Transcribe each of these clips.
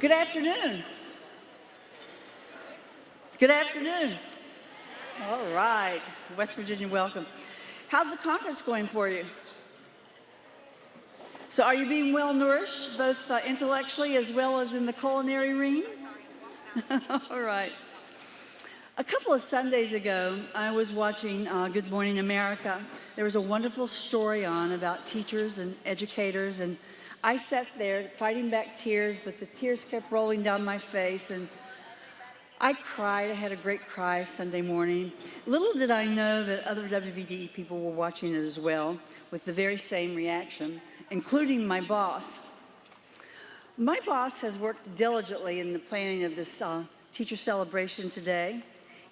Good afternoon. Good afternoon. All right, West Virginia, welcome. How's the conference going for you? So are you being well nourished, both uh, intellectually as well as in the culinary ring? All right. A couple of Sundays ago, I was watching uh, Good Morning America. There was a wonderful story on about teachers and educators, and I sat there fighting back tears, but the tears kept rolling down my face, and I cried. I had a great cry Sunday morning. Little did I know that other WVDE people were watching it as well with the very same reaction, including my boss. My boss has worked diligently in the planning of this uh, teacher celebration today.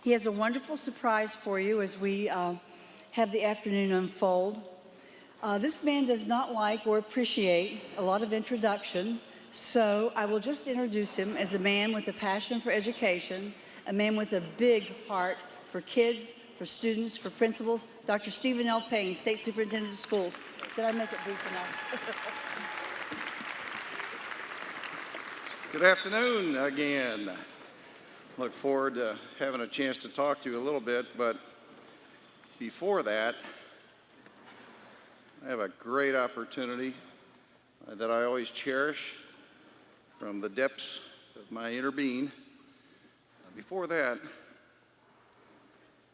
He has a wonderful surprise for you as we uh, have the afternoon unfold. Uh, this man does not like or appreciate a lot of introduction, so I will just introduce him as a man with a passion for education, a man with a big heart for kids, for students, for principals, Dr. Steven L. Paine, State Superintendent of Schools. Did I make it brief enough? Good afternoon again. Look forward to having a chance to talk to you a little bit, but before that, I have a great opportunity uh, that I always cherish from the depths of my inner being. Uh, before that,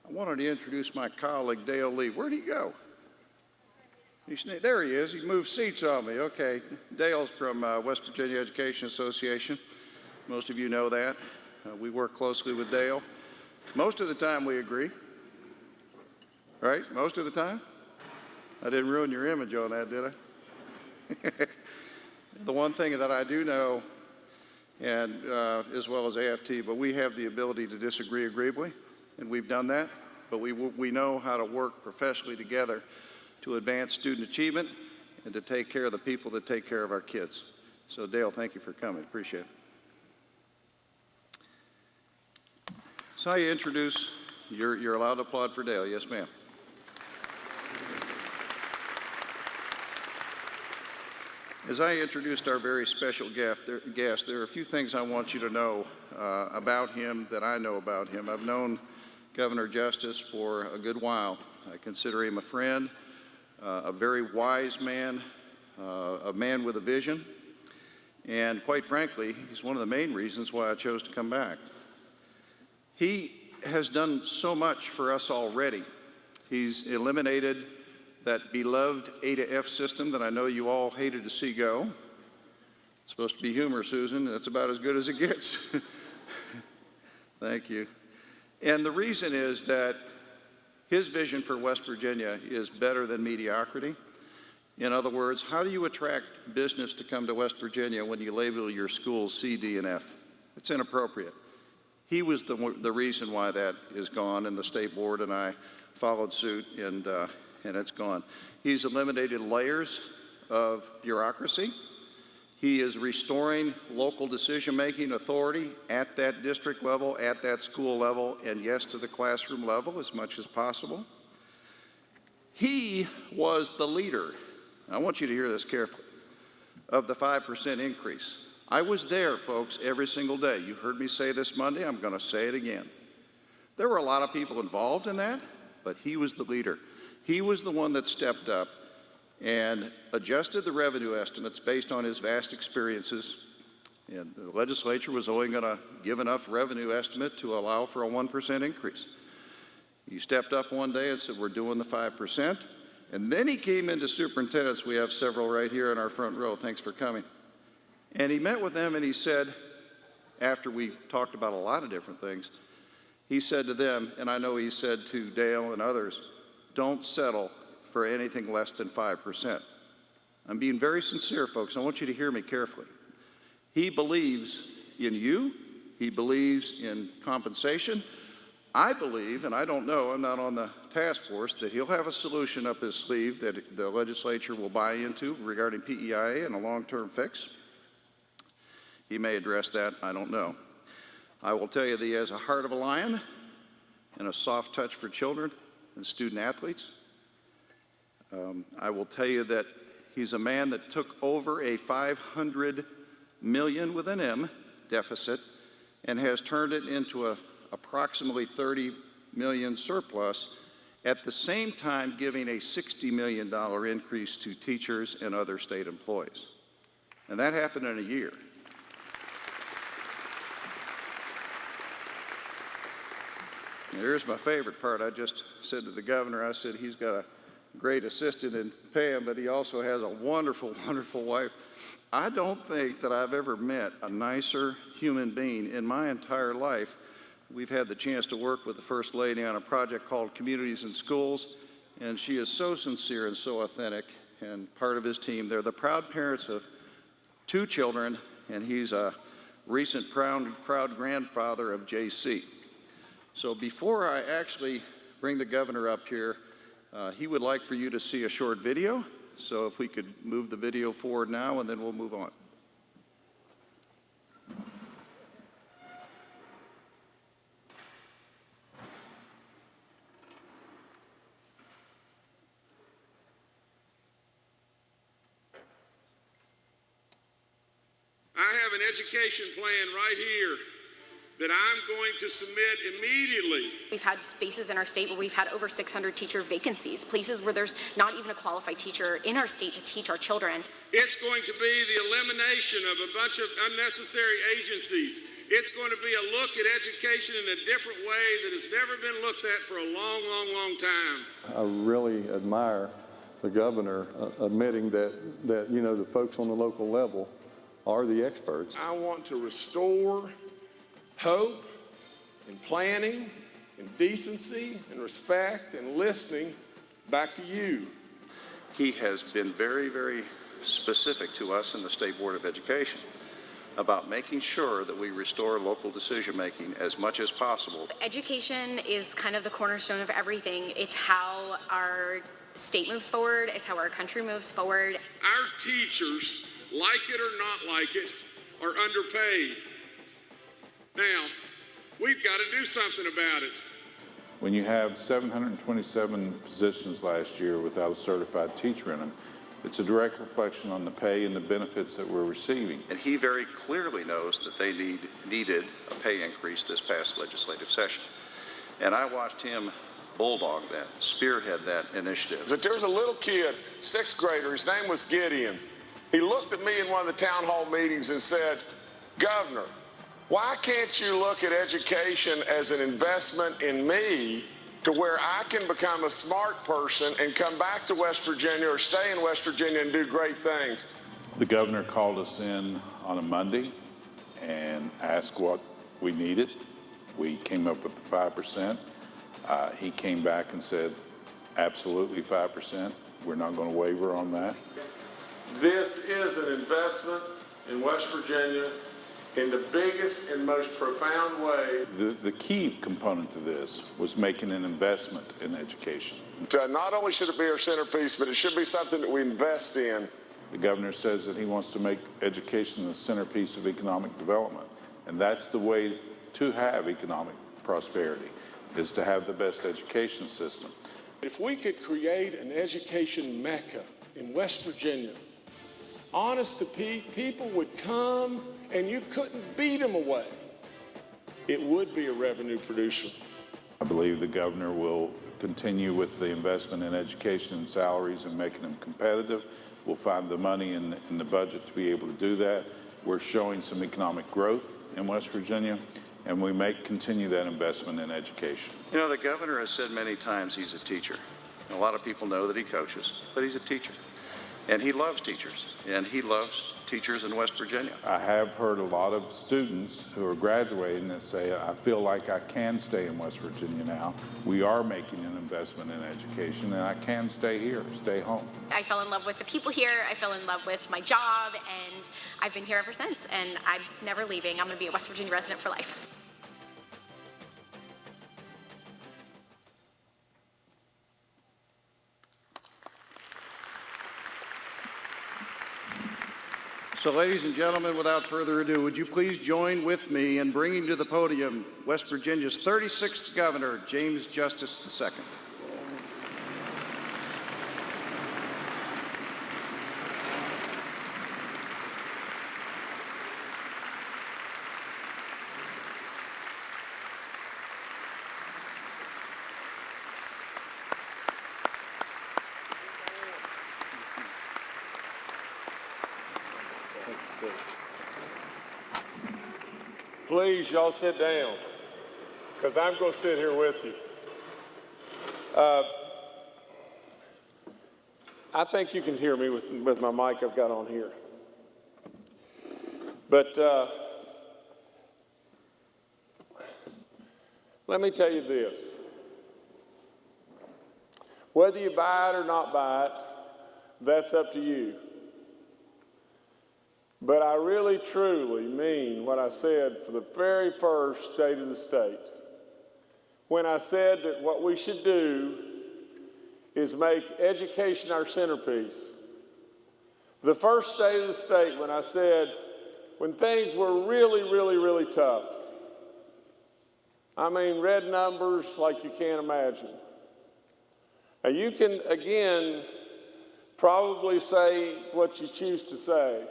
I wanted to introduce my colleague, Dale Lee. Where'd he go? There he is. He moved seats on me. Okay. Dale's from uh, West Virginia Education Association. Most of you know that. Uh, we work closely with Dale. Most of the time we agree. Right? Most of the time? I didn't ruin your image on that, did I? the one thing that I do know, and uh, as well as AFT, but we have the ability to disagree agreeably, and we've done that. But we, we know how to work professionally together to advance student achievement and to take care of the people that take care of our kids. So Dale, thank you for coming. Appreciate it. So I introduce, you're, you're allowed to applaud for Dale. Yes, ma'am. As I introduced our very special guest there, are a few things I want you to know uh, about him that I know about him. I've known Governor Justice for a good while. I consider him a friend, uh, a very wise man, uh, a man with a vision, and quite frankly, he's one of the main reasons why I chose to come back. He has done so much for us already. He's eliminated that beloved A to F system that I know you all hated to see go. It's supposed to be humor, Susan. That's about as good as it gets. Thank you. And the reason is that his vision for West Virginia is better than mediocrity. In other words, how do you attract business to come to West Virginia when you label your schools C, D, and F? It's inappropriate. He was the, the reason why that is gone, and the state board and I followed suit, and uh, and it's gone. He's eliminated layers of bureaucracy. He is restoring local decision-making authority at that district level, at that school level, and yes, to the classroom level as much as possible. He was the leader, I want you to hear this carefully, of the 5% increase. I was there, folks, every single day. You heard me say this Monday, I'm going to say it again. There were a lot of people involved in that, but he was the leader. He was the one that stepped up and adjusted the revenue estimates based on his vast experiences. And the legislature was only going to give enough revenue estimate to allow for a 1% increase. He stepped up one day and said, we're doing the 5%. And then he came into superintendents. We have several right here in our front row. Thanks for coming. And he met with them and he said, after we talked about a lot of different things, he said to them, and I know he said to Dale and others, don't settle for anything less than 5%. I'm being very sincere, folks. I want you to hear me carefully. He believes in you. He believes in compensation. I believe, and I don't know, I'm not on the task force, that he'll have a solution up his sleeve that the legislature will buy into regarding PEIA and a long-term fix. He may address that, I don't know. I will tell you that he has a heart of a lion and a soft touch for children and student athletes. Um, I will tell you that he's a man that took over a 500 million with an M deficit and has turned it into a approximately 30 million surplus at the same time giving a $60 million increase to teachers and other state employees. And that happened in a year. Here's my favorite part. I just said to the governor, I said, he's got a great assistant in Pam, but he also has a wonderful, wonderful wife. I don't think that I've ever met a nicer human being in my entire life. We've had the chance to work with the First Lady on a project called Communities and Schools, and she is so sincere and so authentic and part of his team. They're the proud parents of two children, and he's a recent proud, proud grandfather of JC. So before I actually bring the governor up here, uh, he would like for you to see a short video. So if we could move the video forward now, and then we'll move on. I have an education plan right here that I'm going to submit immediately. We've had spaces in our state where we've had over 600 teacher vacancies, places where there's not even a qualified teacher in our state to teach our children. It's going to be the elimination of a bunch of unnecessary agencies. It's going to be a look at education in a different way that has never been looked at for a long, long, long time. I really admire the governor uh, admitting that, that, you know, the folks on the local level are the experts. I want to restore hope and planning and decency and respect and listening back to you. He has been very, very specific to us in the State Board of Education about making sure that we restore local decision-making as much as possible. Education is kind of the cornerstone of everything. It's how our state moves forward, it's how our country moves forward. Our teachers, like it or not like it, are underpaid. Now, we've got to do something about it. When you have 727 positions last year without a certified teacher in them, it's a direct reflection on the pay and the benefits that we're receiving. And he very clearly knows that they need, needed a pay increase this past legislative session. And I watched him bulldog that, spearhead that initiative. But there was a little kid, sixth grader, his name was Gideon. He looked at me in one of the town hall meetings and said, Governor, why can't you look at education as an investment in me to where I can become a smart person and come back to West Virginia or stay in West Virginia and do great things? The governor called us in on a Monday and asked what we needed. We came up with the 5%. Uh, he came back and said, absolutely 5%. We're not going to waver on that. This is an investment in West Virginia in the biggest and most profound way. The, the key component to this was making an investment in education. To not only should it be our centerpiece, but it should be something that we invest in. The governor says that he wants to make education the centerpiece of economic development. And that's the way to have economic prosperity, is to have the best education system. If we could create an education mecca in West Virginia, honest to pe- people would come and you couldn't beat them away. It would be a revenue producer. I believe the governor will continue with the investment in education and salaries and making them competitive. We'll find the money in, in the budget to be able to do that. We're showing some economic growth in West Virginia, and we may continue that investment in education. You know, the governor has said many times he's a teacher. A lot of people know that he coaches, but he's a teacher. And he loves teachers, and he loves teachers in West Virginia. I have heard a lot of students who are graduating that say, I feel like I can stay in West Virginia now. We are making an investment in education, and I can stay here, stay home. I fell in love with the people here, I fell in love with my job, and I've been here ever since, and I'm never leaving. I'm going to be a West Virginia resident for life. So, ladies and gentlemen, without further ado, would you please join with me in bringing to the podium West Virginia's 36th governor, James Justice II. Please, y'all sit down, because I'm going to sit here with you. Uh, I think you can hear me with, with my mic I've got on here. But uh, let me tell you this. Whether you buy it or not buy it, that's up to you. But I really truly mean what I said for the very first state of the state. When I said that what we should do is make education our centerpiece. The first state of the state when I said, when things were really, really, really tough. I mean, red numbers like you can't imagine. Now, you can, again, probably say what you choose to say,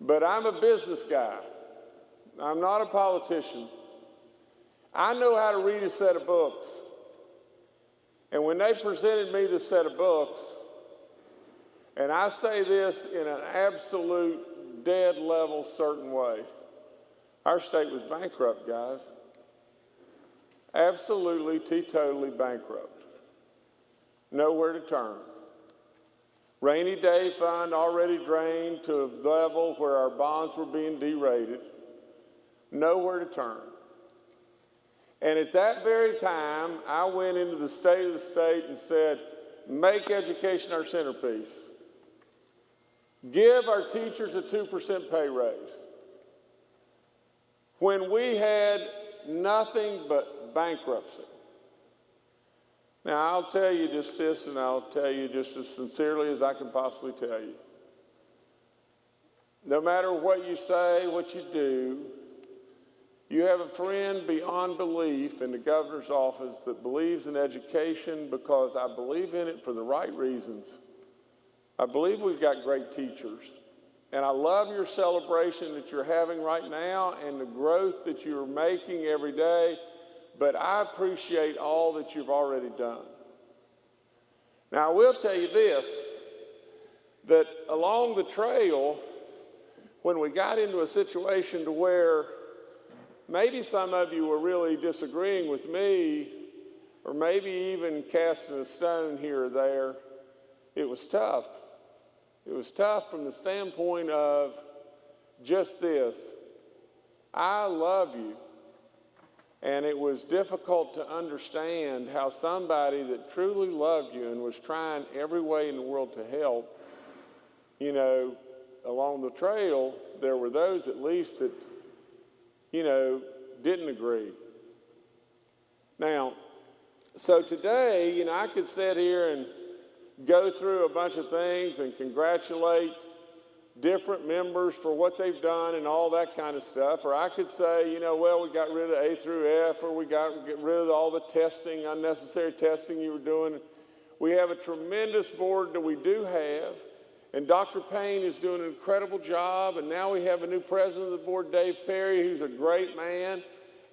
but I'm a business guy. I'm not a politician. I know how to read a set of books. And when they presented me the set of books, and I say this in an absolute dead level certain way, our state was bankrupt, guys. Absolutely, teetotally bankrupt. Nowhere to turn. Rainy day fund already drained to a level where our bonds were being derated. Nowhere to turn. And at that very time, I went into the state of the state and said, make education our centerpiece. Give our teachers a 2% pay raise. When we had nothing but bankruptcy. Now, I'll tell you just this, and I'll tell you just as sincerely as I can possibly tell you. No matter what you say, what you do, you have a friend beyond belief in the governor's office that believes in education because I believe in it for the right reasons. I believe we've got great teachers. And I love your celebration that you're having right now and the growth that you're making every day, but I appreciate all that you've already done. Now, I will tell you this that along the trail, when we got into a situation to where maybe some of you were really disagreeing with me, or maybe even casting a stone here or there, it was tough. It was tough from the standpoint of just this I love you. And it was difficult to understand how somebody that truly loved you and was trying every way in the world to help, you know, along the trail, there were those at least that, you know, didn't agree. Now, so today, you know, I could sit here and go through a bunch of things and congratulate different members for what they've done and all that kind of stuff. Or I could say, you know, well, we got rid of A through F, or we got rid of all the testing, unnecessary testing you were doing. We have a tremendous board that we do have. And Dr. Paine is doing an incredible job. And now we have a new president of the board, Dave Perry, who's a great man.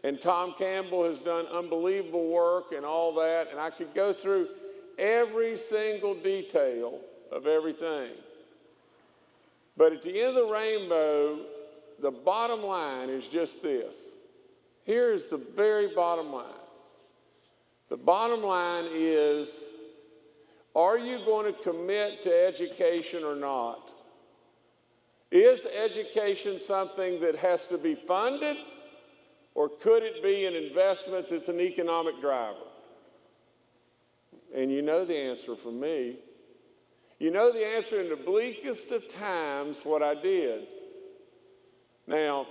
And Tom Campbell has done unbelievable work and all that. And I could go through every single detail of everything. But at the end of the rainbow, the bottom line is just this. Here's the very bottom line. The bottom line is are you going to commit to education or not? Is education something that has to be funded, or could it be an investment that's an economic driver? And you know the answer from me. You know the answer in the bleakest of times what I did. Now,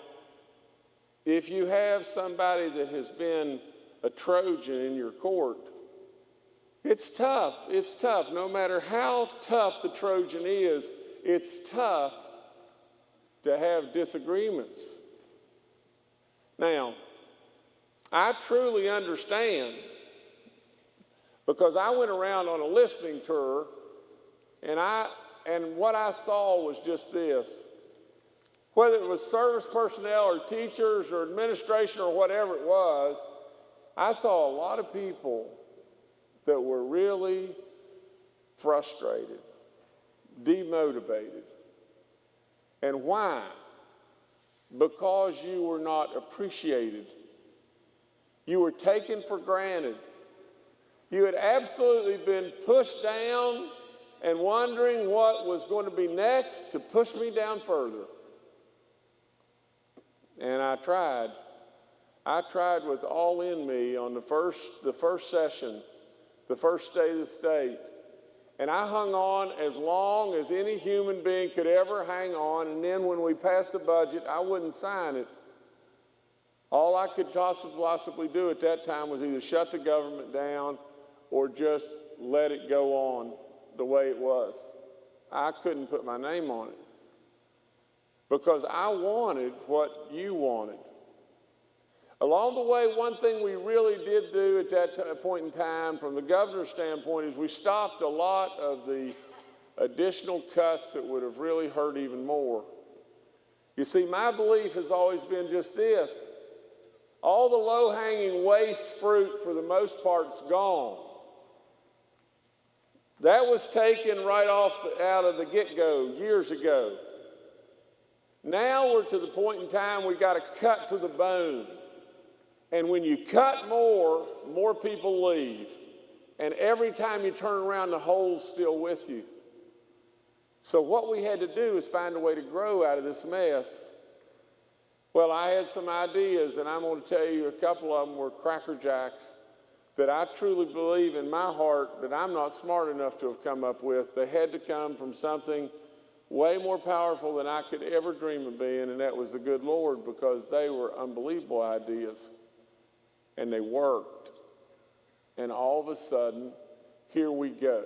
if you have somebody that has been a Trojan in your court, it's tough. It's tough. No matter how tough the Trojan is, it's tough to have disagreements. Now, I truly understand because I went around on a listening tour and I and what I saw was just this. Whether it was service personnel or teachers or administration or whatever it was, I saw a lot of people that were really frustrated, demotivated. And why? because you were not appreciated. You were taken for granted. You had absolutely been pushed down and wondering what was going to be next to push me down further. And I tried. I tried with all in me on the first, the first session, the first day of the state. And I hung on as long as any human being could ever hang on. And then when we passed the budget, I wouldn't sign it. All I could possibly do at that time was either shut the government down or just let it go on the way it was. I couldn't put my name on it because I wanted what you wanted. Along the way, one thing we really did do at that t- point in time, from the governor's standpoint, is we stopped a lot of the additional cuts that would have really hurt even more. You see, my belief has always been just this all the low hanging waste fruit, for the most part, is gone. That was taken right off the, out of the get go years ago. Now we're to the point in time we've got to cut to the bone. And when you cut more, more people leave. And every time you turn around, the hole's still with you. So what we had to do is find a way to grow out of this mess. Well, I had some ideas, and I'm going to tell you a couple of them were cracker jacks that I truly believe in my heart that I'm not smart enough to have come up with. They had to come from something way more powerful than I could ever dream of being, and that was the good Lord because they were unbelievable ideas and they worked. And all of a sudden, here we go.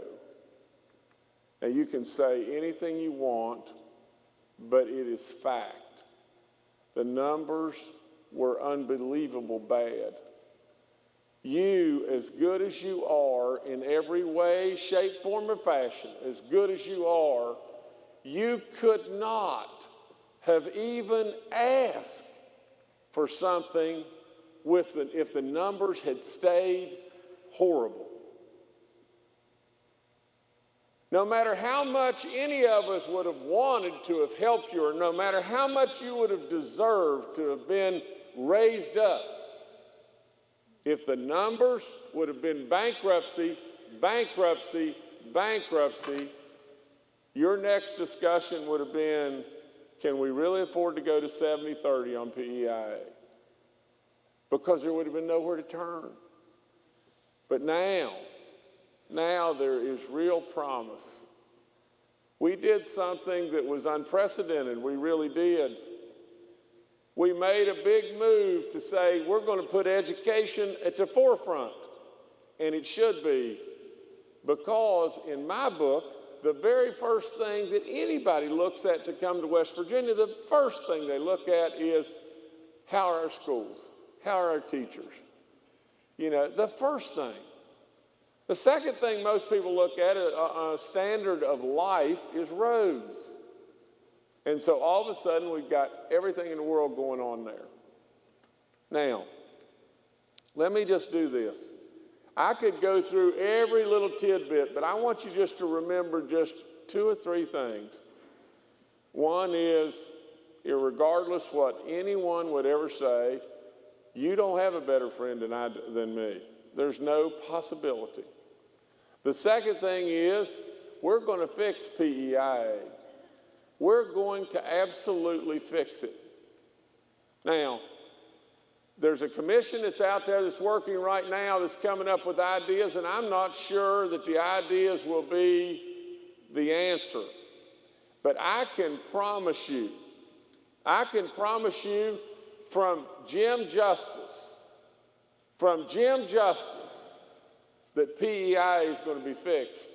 Now, you can say anything you want, but it is fact. The numbers were unbelievable bad. You, as good as you are in every way, shape, form, or fashion, as good as you are, you could not have even asked for something with the, if the numbers had stayed horrible. No matter how much any of us would have wanted to have helped you, or no matter how much you would have deserved to have been raised up, if the numbers would have been bankruptcy, bankruptcy, bankruptcy, your next discussion would have been can we really afford to go to 70 30 on PEIA? Because there would have been nowhere to turn. But now, now there is real promise. We did something that was unprecedented. We really did. We made a big move to say we're going to put education at the forefront, and it should be, because in my book, the very first thing that anybody looks at to come to West Virginia, the first thing they look at is how are our schools? How are our teachers? You know, the first thing. The second thing most people look at, a, a standard of life, is roads. And so all of a sudden, we've got everything in the world going on there. Now, let me just do this. I could go through every little tidbit, but I want you just to remember just two or three things. One is, regardless what anyone would ever say, you don't have a better friend than, I, than me. There's no possibility. The second thing is, we're going to fix PEIA. We're going to absolutely fix it. Now, there's a commission that's out there that's working right now that's coming up with ideas, and I'm not sure that the ideas will be the answer. But I can promise you, I can promise you from Jim Justice, from Jim Justice, that PEI is going to be fixed.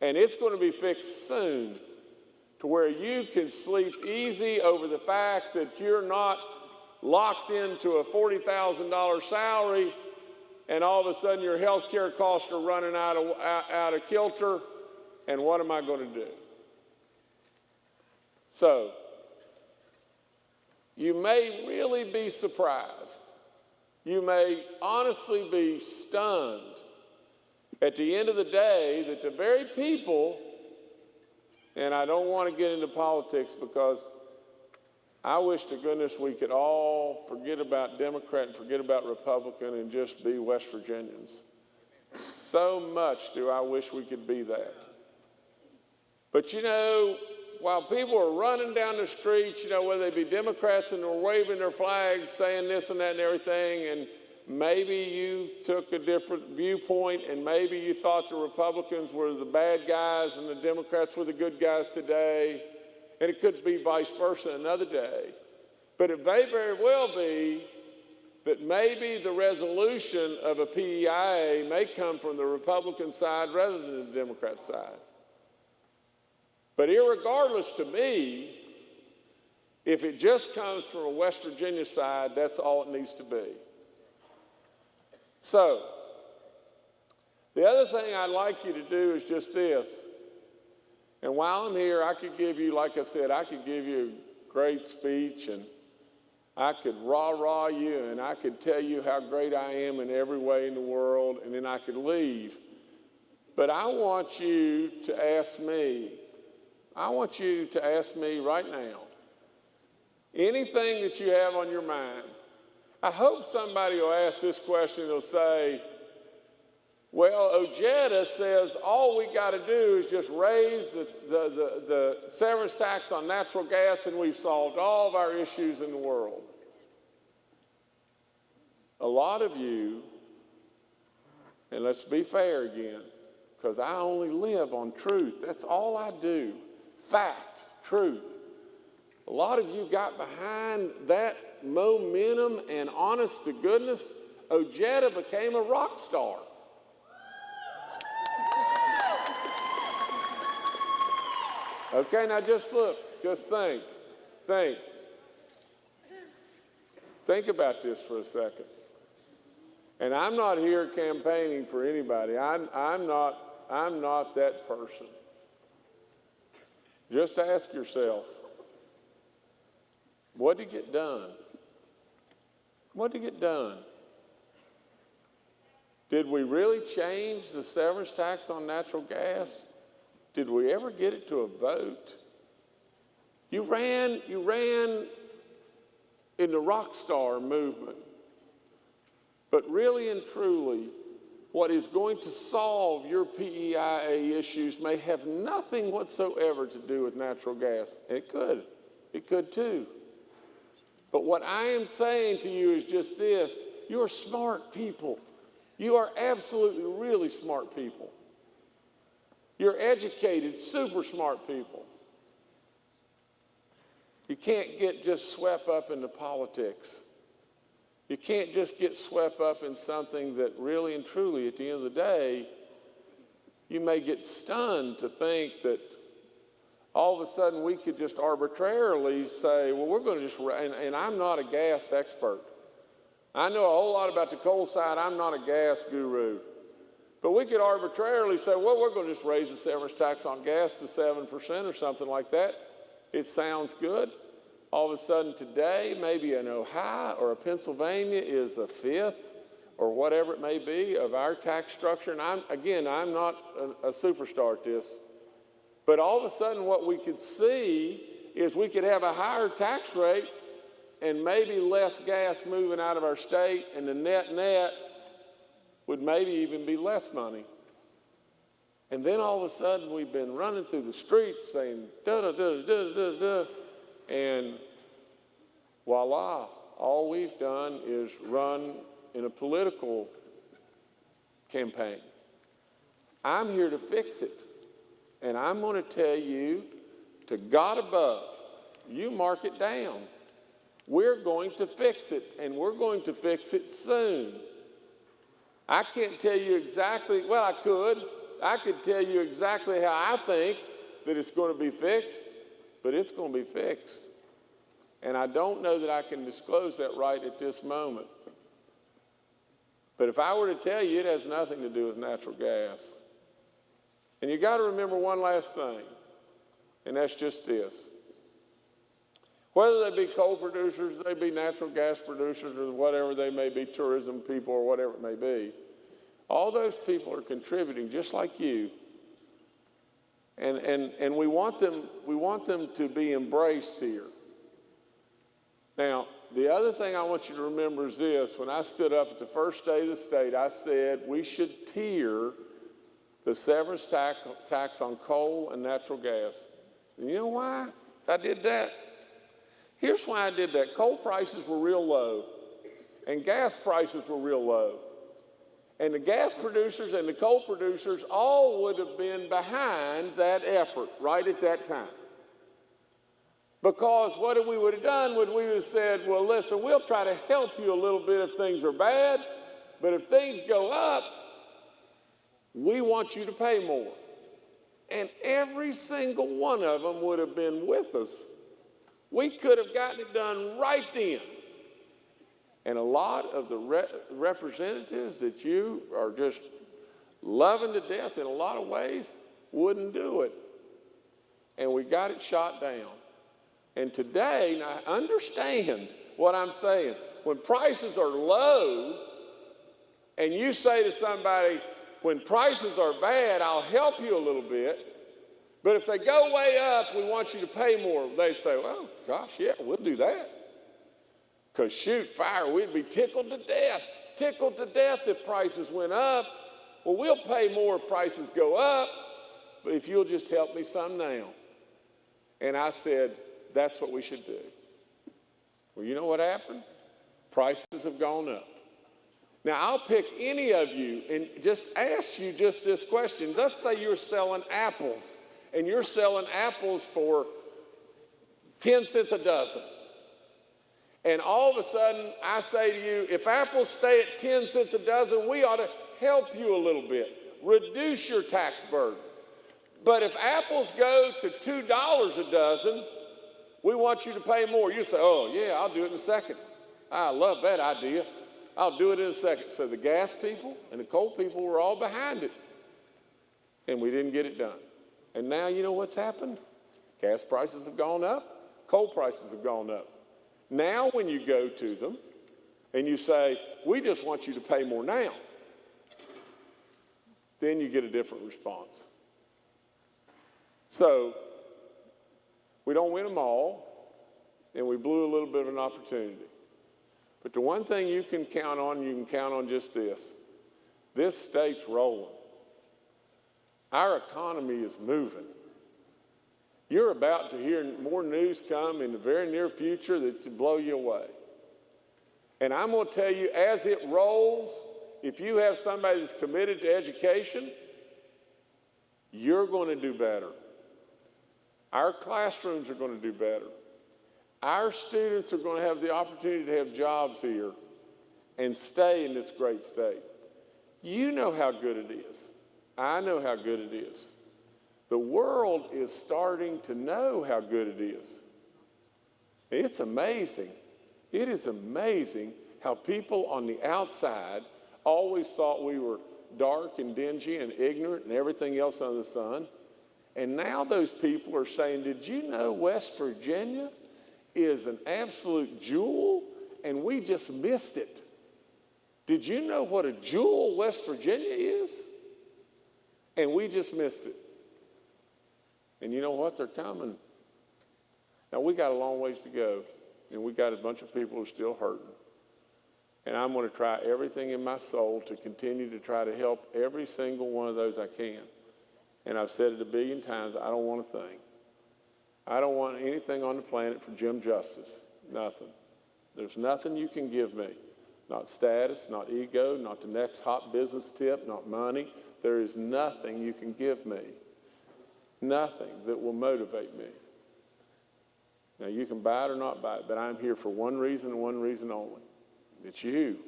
And it's going to be fixed soon to where you can sleep easy over the fact that you're not locked into a $40,000 salary and all of a sudden your health care costs are running out of, out, out of kilter. And what am I going to do? So, you may really be surprised. You may honestly be stunned at the end of the day that the very people, and I don't want to get into politics because I wish to goodness we could all forget about Democrat and forget about Republican and just be West Virginians. So much do I wish we could be that. But you know, while people are running down the streets, you know, whether they be Democrats and they're waving their flags, saying this and that and everything, and maybe you took a different viewpoint and maybe you thought the Republicans were the bad guys and the Democrats were the good guys today, and it could be vice versa another day. But it may very well be that maybe the resolution of a PEIA may come from the Republican side rather than the Democrat side. But irregardless to me, if it just comes from a West Virginia side, that's all it needs to be. So, the other thing I'd like you to do is just this. And while I'm here, I could give you, like I said, I could give you a great speech and I could rah rah you and I could tell you how great I am in every way in the world, and then I could leave. But I want you to ask me, I want you to ask me right now anything that you have on your mind. I hope somebody will ask this question, they'll say, well, Ojeda says all we got to do is just raise the, the, the, the severance tax on natural gas and we've solved all of our issues in the world. A lot of you, and let's be fair again, because I only live on truth. That's all I do. Fact, truth. A lot of you got behind that momentum and honest to goodness, Ojeda became a rock star. Okay, now just look, just think, think. Think about this for a second. And I'm not here campaigning for anybody. I'm, I'm, not, I'm not that person. Just ask yourself, what did you get done? What did get done? Did we really change the severance tax on natural gas? Did we ever get it to a vote? You ran, you ran in the rock star movement. But really and truly, what is going to solve your PEIA issues may have nothing whatsoever to do with natural gas. It could. It could too. But what I am saying to you is just this. You're smart people. You are absolutely really smart people. You're educated, super smart people. You can't get just swept up into politics. You can't just get swept up in something that really and truly, at the end of the day, you may get stunned to think that all of a sudden we could just arbitrarily say, well, we're going to just, and, and I'm not a gas expert. I know a whole lot about the coal side. I'm not a gas guru. But we could arbitrarily say, well, we're going to just raise the severance tax on gas to 7% or something like that. It sounds good. All of a sudden today, maybe an Ohio or a Pennsylvania is a fifth or whatever it may be of our tax structure. And I'm, again, I'm not a, a superstar at this. But all of a sudden what we could see is we could have a higher tax rate and maybe less gas moving out of our state and the net net would maybe even be less money. And then all of a sudden we've been running through the streets saying da da da da da da, and voila, all we've done is run in a political campaign. I'm here to fix it. And I'm going to tell you, to God above, you mark it down. We're going to fix it, and we're going to fix it soon. I can't tell you exactly, well, I could. I could tell you exactly how I think that it's going to be fixed, but it's going to be fixed. And I don't know that I can disclose that right at this moment. But if I were to tell you, it has nothing to do with natural gas. And you got to remember one last thing, and that's just this. Whether they be coal producers, they be natural gas producers, or whatever they may be, tourism people, or whatever it may be, all those people are contributing just like you. And, and, and we, want them, we want them to be embraced here. Now, the other thing I want you to remember is this. When I stood up at the first day of the state, I said we should tier the severance tax, tax on coal and natural gas. And you know why I did that? Here's why I did that. Coal prices were real low, and gas prices were real low. And the gas producers and the coal producers all would have been behind that effort right at that time. Because what we would have done would we would have said, well, listen, we'll try to help you a little bit if things are bad, but if things go up, we want you to pay more. And every single one of them would have been with us. We could have gotten it done right then. And a lot of the re- representatives that you are just loving to death in a lot of ways wouldn't do it. And we got it shot down. And today, now understand what I'm saying. When prices are low, and you say to somebody, when prices are bad, I'll help you a little bit. But if they go way up, we want you to pay more. They say, well, gosh, yeah, we'll do that. Because shoot, fire, we'd be tickled to death. Tickled to death if prices went up. Well, we'll pay more if prices go up, but if you'll just help me some now. And I said, that's what we should do. Well, you know what happened? Prices have gone up. Now, I'll pick any of you and just ask you just this question. Let's say you're selling apples and you're selling apples for 10 cents a dozen. And all of a sudden, I say to you, if apples stay at 10 cents a dozen, we ought to help you a little bit, reduce your tax burden. But if apples go to $2 a dozen, we want you to pay more. You say, oh, yeah, I'll do it in a second. I love that idea. I'll do it in a second. So the gas people and the coal people were all behind it. And we didn't get it done. And now you know what's happened? Gas prices have gone up, coal prices have gone up. Now, when you go to them and you say, we just want you to pay more now, then you get a different response. So, we don't win them all, and we blew a little bit of an opportunity. But the one thing you can count on, you can count on just this this state's rolling. Our economy is moving. You're about to hear more news come in the very near future that should blow you away. And I'm going to tell you, as it rolls, if you have somebody that's committed to education, you're going to do better. Our classrooms are going to do better. Our students are going to have the opportunity to have jobs here and stay in this great state. You know how good it is. I know how good it is. The world is starting to know how good it is. It's amazing. It is amazing how people on the outside always thought we were dark and dingy and ignorant and everything else under the sun. And now those people are saying, Did you know West Virginia is an absolute jewel and we just missed it? Did you know what a jewel West Virginia is? And we just missed it. And you know what? They're coming. Now, we got a long ways to go, and we got a bunch of people who are still hurting. And I'm going to try everything in my soul to continue to try to help every single one of those I can. And I've said it a billion times I don't want a thing. I don't want anything on the planet for Jim Justice. Nothing. There's nothing you can give me. Not status, not ego, not the next hot business tip, not money. There is nothing you can give me. Nothing that will motivate me. Now, you can buy it or not buy it, but I'm here for one reason and one reason only. It's you.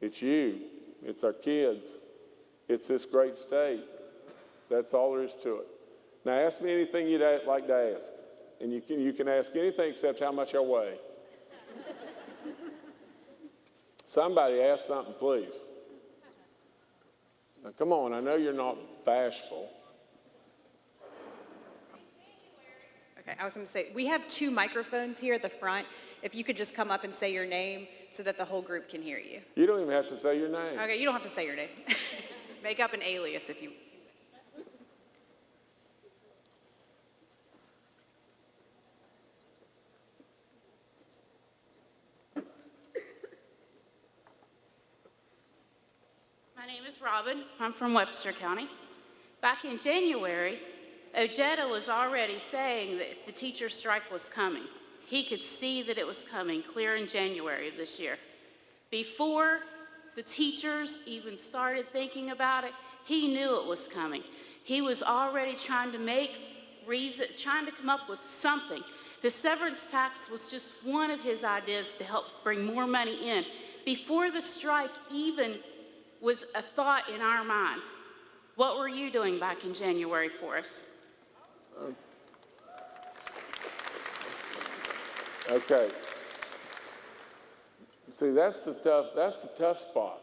It's you. It's our kids. It's this great state. That's all there is to it. Now, ask me anything you'd like to ask. And you can, you can ask anything except how much I weigh. Somebody ask something, please. Now, come on, I know you're not bashful. Okay, I was going to say, we have two microphones here at the front. If you could just come up and say your name so that the whole group can hear you. You don't even have to say your name. Okay, you don't have to say your name. Make up an alias if you. Robin. I'm from Webster County. Back in January, Ojeda was already saying that the teacher strike was coming. He could see that it was coming clear in January of this year. Before the teachers even started thinking about it, he knew it was coming. He was already trying to make reason, trying to come up with something. The severance tax was just one of his ideas to help bring more money in. Before the strike even was a thought in our mind, what were you doing back in January for us? Okay. See, that's the tough, that's the tough spot.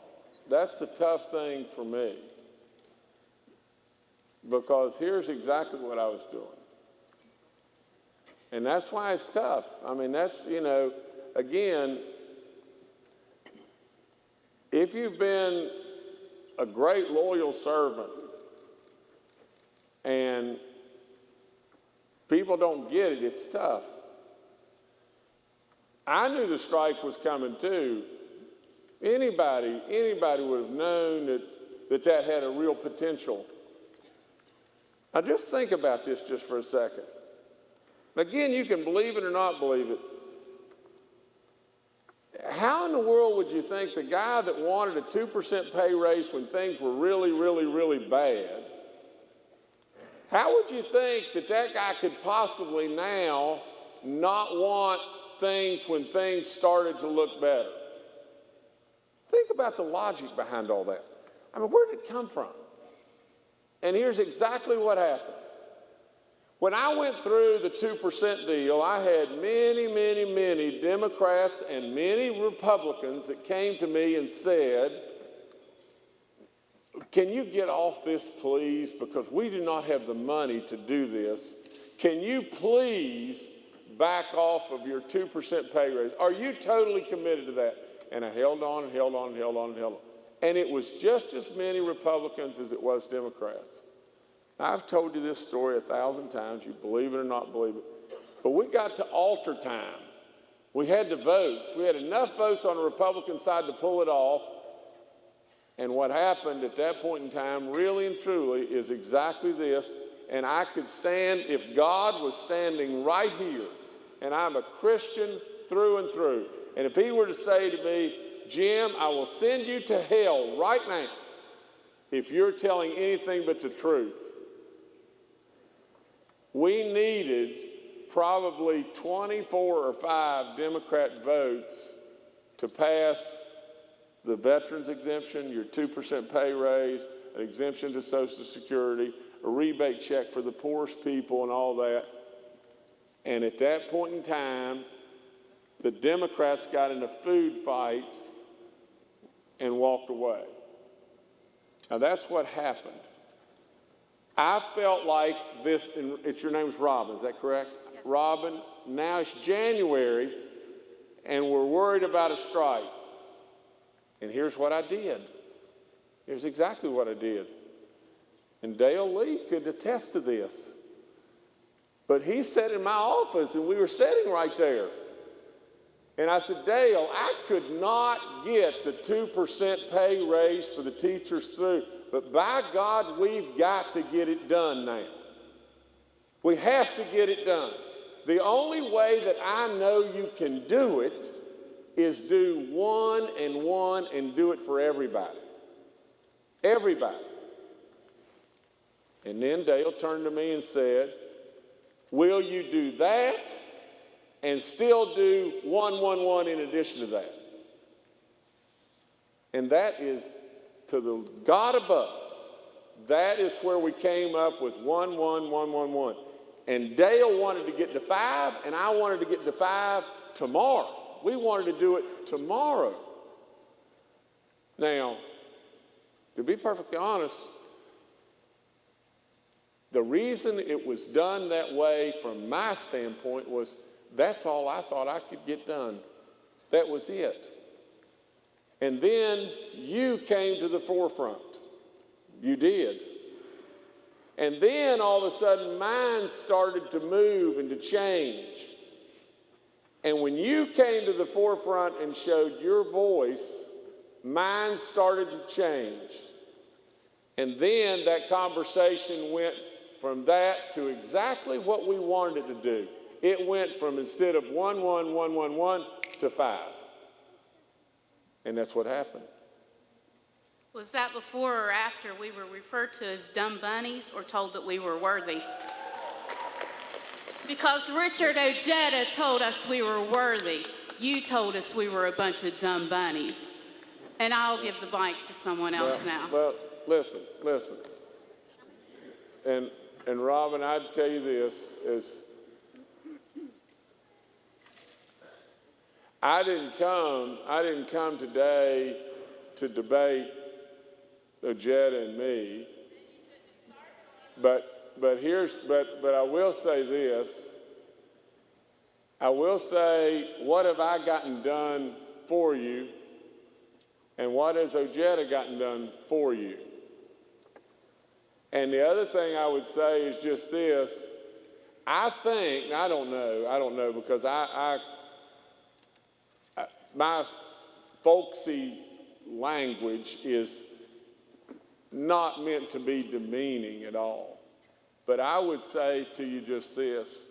That's the tough thing for me. Because here's exactly what I was doing. And that's why it's tough. I mean, that's, you know, again, if you've been a great loyal servant and people don't get it, it's tough. I knew the strike was coming too. Anybody, anybody would have known that that, that had a real potential. Now just think about this just for a second. Again, you can believe it or not believe it. How in the world you think the guy that wanted a 2% pay raise when things were really, really, really bad, how would you think that that guy could possibly now not want things when things started to look better? Think about the logic behind all that. I mean, where did it come from? And here's exactly what happened. When I went through the 2% deal, I had many, many, many Democrats and many Republicans that came to me and said, Can you get off this, please? Because we do not have the money to do this. Can you please back off of your 2% pay raise? Are you totally committed to that? And I held on and held on and held on and held on. And it was just as many Republicans as it was Democrats. I've told you this story a thousand times. You believe it or not believe it. But we got to alter time. We had the votes. We had enough votes on the Republican side to pull it off. And what happened at that point in time, really and truly, is exactly this. And I could stand, if God was standing right here, and I'm a Christian through and through, and if He were to say to me, Jim, I will send you to hell right now if you're telling anything but the truth. We needed probably 24 or 5 Democrat votes to pass the veterans exemption, your 2% pay raise, an exemption to Social Security, a rebate check for the poorest people, and all that. And at that point in time, the Democrats got in a food fight and walked away. Now that's what happened. I felt like this, and it's your name's Robin, is that correct? Robin, now it's January, and we're worried about a strike. And here's what I did. Here's exactly what I did. And Dale Lee could attest to this. But he sat in my office, and we were sitting right there. And I said, Dale, I could not get the 2% pay raise for the teachers through, but by God, we've got to get it done now. We have to get it done. The only way that I know you can do it is do one and one and do it for everybody. Everybody. And then Dale turned to me and said, Will you do that and still do 111 in addition to that? And that is to the God above. That is where we came up with 11111. And Dale wanted to get to five, and I wanted to get to five tomorrow. We wanted to do it tomorrow. Now, to be perfectly honest, the reason it was done that way from my standpoint was that's all I thought I could get done. That was it. And then you came to the forefront. You did. And then all of a sudden, minds started to move and to change. And when you came to the forefront and showed your voice, minds started to change. And then that conversation went from that to exactly what we wanted it to do. It went from instead of one, one, one, one, one to five. And that's what happened. Was that before or after we were referred to as dumb bunnies or told that we were worthy? Because Richard Ojeda told us we were worthy. You told us we were a bunch of dumb bunnies. And I'll give the mic to someone else Well- now. Well, listen, listen. And, and Robin, I'd tell you this is, I didn't come, I didn't come today to debate Ojeda and me. But, but here's, but, but I will say this. I will say, what have I gotten done for you? And what has Ojeda gotten done for you? And the other thing I would say is just this. I think, I don't know, I don't know, because I, I, I my folksy language is not meant to be demeaning at all. But I would say to you just this.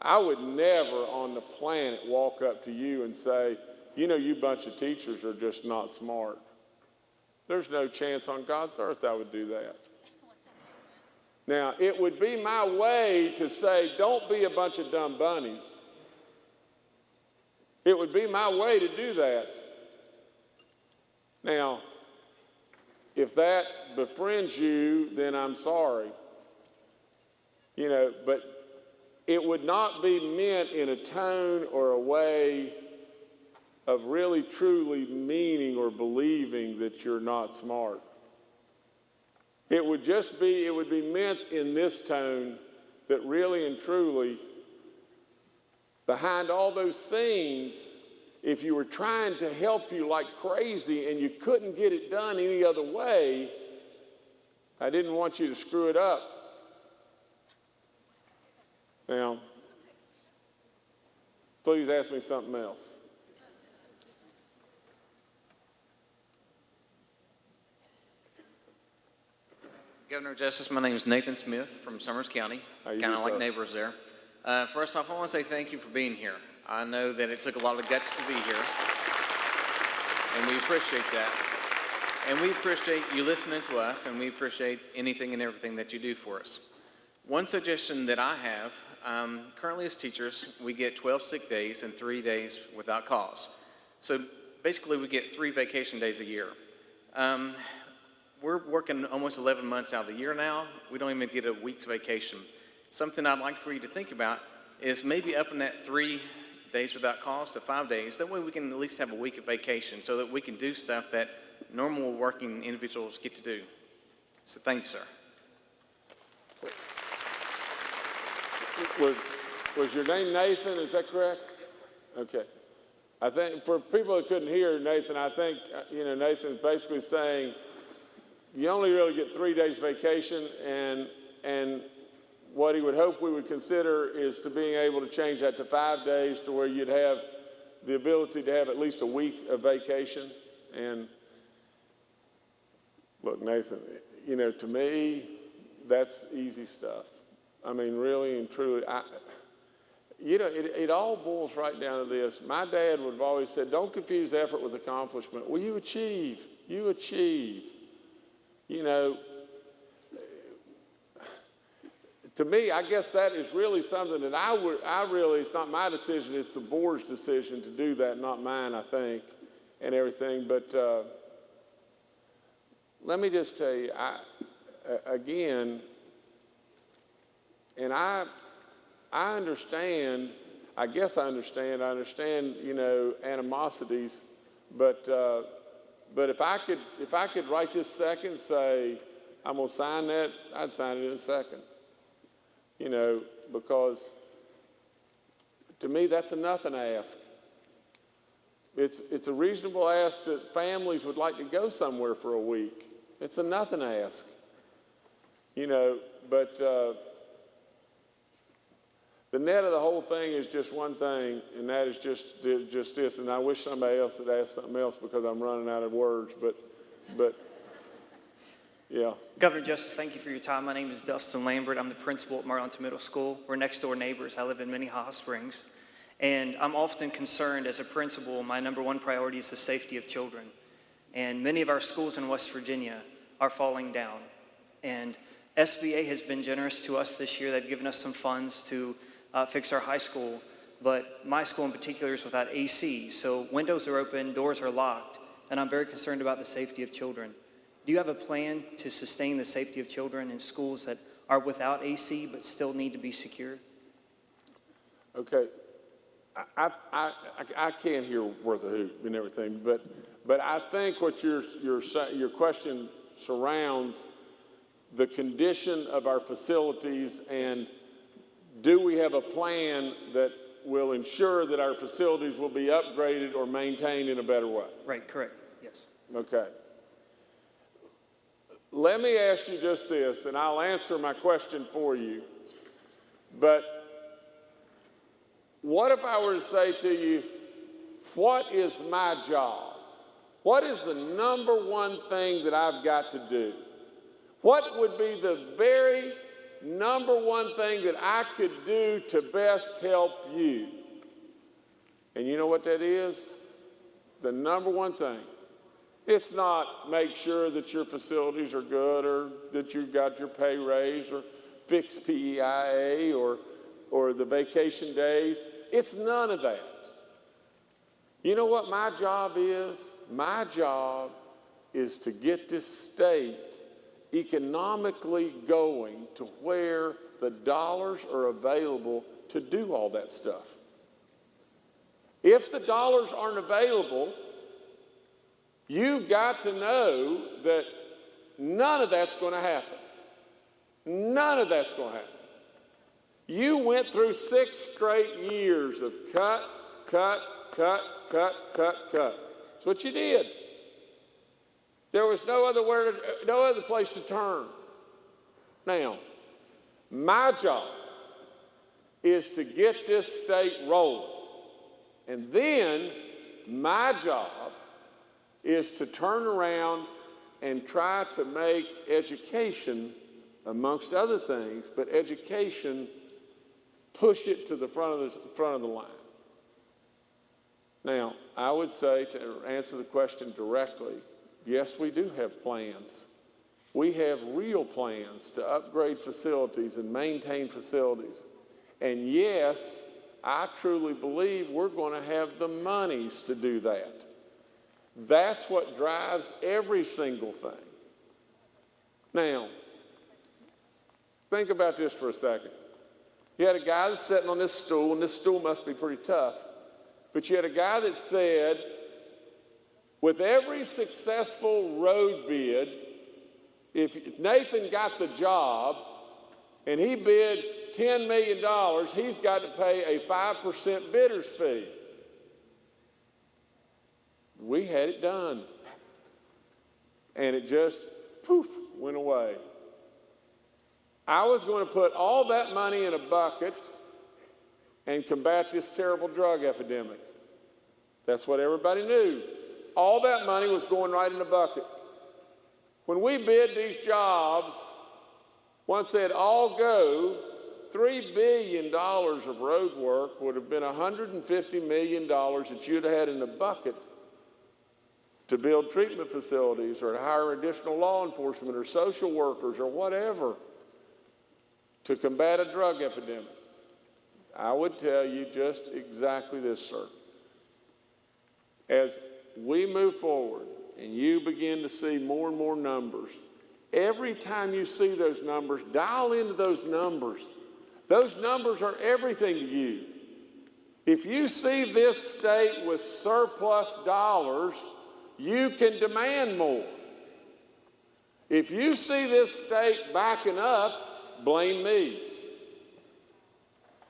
I would never on the planet walk up to you and say, you know, you bunch of teachers are just not smart. There's no chance on God's earth I would do that. Now, it would be my way to say, don't be a bunch of dumb bunnies. It would be my way to do that. Now, if that befriends you, then I'm sorry. You know, but it would not be meant in a tone or a way of really truly meaning or believing that you're not smart. It would just be, it would be meant in this tone that really and truly, behind all those scenes, if you were trying to help you like crazy and you couldn't get it done any other way, I didn't want you to screw it up. Now, please ask me something else. Governor Justice, my name is Nathan Smith from Summers County, kind of like neighbors there. Uh, first off, I want to say thank you for being here. I know that it took a lot of guts to be here, and we appreciate that. And we appreciate you listening to us, and we appreciate anything and everything that you do for us. One suggestion that I have, um, currently as teachers, we get 12 sick days and three days without cause. So basically, we get three vacation days a year. Um, we're working almost 11 months out of the year now. We don't even get a week's vacation. Something I'd like for you to think about is maybe upping that three days without cause to five days. That way we can at least have a week of vacation so that we can do stuff that normal working individuals get to do. So thank you, sir. Was, was your name Nathan? Is that correct? Okay. I think for people that couldn't hear Nathan, I think, uh, you know, Nathan's basically saying you only really get three days vacation and, and what he would hope we would consider is to being able to change that to five days to where you'd have the ability to have at least a week of vacation. And look, Nathan, you know, to me, that's easy stuff. I mean, really and truly, I, you know, it, it all boils right down to this. My dad would have always said, don't confuse effort with accomplishment. Well, you achieve, you achieve. You know, to me, I guess that is really something that I would, I really, it's not my decision, it's the board's decision to do that, not mine, I think, and everything. But uh, let me just tell you, I, again, and I, I understand, I guess I understand, I understand, you know, animosities, but, uh, but if I could, if I could right this second say, I'm gonna sign that, I'd sign it in a second. You know, because to me, that's a nothing ask. It's, it's a reasonable ask that families would like to go somewhere for a week. It's a nothing ask. You know, but, uh, the net of the whole thing is just one thing, and that is just, just this. And I wish somebody else had asked something else because I'm running out of words. But, but Yeah. Governor Justice, thank you for your time. My name is Dustin Lambert. I'm the principal at Marlinton Middle School. We're next door neighbors. I live in Minnehaha Springs. And I'm often concerned as a principal, my number one priority is the safety of children. And many of our schools in West Virginia are falling down. And SBA has been generous to us this year. They've given us some funds to uh, fix our high school. But my school in particular is without AC, so windows are open, doors are locked, and I'm very concerned about the safety of children. Do you have a plan to sustain the safety of children in schools that are without AC but still need to be secure? Okay. I, I, I, I can't hear worth a hoot and everything, but, but I think what your, your, your question surrounds the condition of our facilities and do we have a plan that will ensure that our facilities will be upgraded or maintained in a better way? Right, correct, yes. Okay. Let me ask you just this, and I'll answer my question for you. But what if I were to say to you, what is my job? What is the number one thing that I've got to do? What would be the very number one thing that I could do to best help you? And you know what that is? The number one thing. It's not make sure that your facilities are good or that you've got your pay raise or fix PEIA or, or the vacation days. It's none of that. You know what my job is? My job is to get this state economically going to where the dollars are available to do all that stuff. If the dollars aren't available, you've got to know that none of that's going to happen. None of that's going to happen. You went through six straight years of cut, cut, cut, cut, cut, cut. That's what you did. There was no other to, no other place to turn. Now, my job is to get this state rolling. And then my job is to turn around and try to make education, amongst other things, but education push it to the front of the front of the line. Now, I would say to answer the question directly, yes, we do have plans. We have real plans to upgrade facilities and maintain facilities. And yes, I truly believe we're going to have the monies to do that. That's what drives every single thing. Now, think about this for a second. You had a guy that's sitting on this stool, and this stool must be pretty tough. But you had a guy that said, with every successful road bid, if Nathan got the job and he bid $10 million, he's got to pay a 5% bidder's fee. We had it done. And it just, poof, went away. I was going to put all that money in a bucket and combat this terrible drug epidemic. That's what everybody knew. All that money was going right in the bucket. When we bid these jobs, once they'd all go, $3 billion of road work would have been $150 million that you'd have had in the bucket to build treatment facilities or to hire additional law enforcement or social workers or whatever to combat a drug epidemic. I would tell you just exactly this, sir. As we move forward and you begin to see more and more numbers, every time you see those numbers, dial into those numbers. Those numbers are everything to you. If you see this state with surplus dollars, you can demand more. If you see this state backing up, blame me.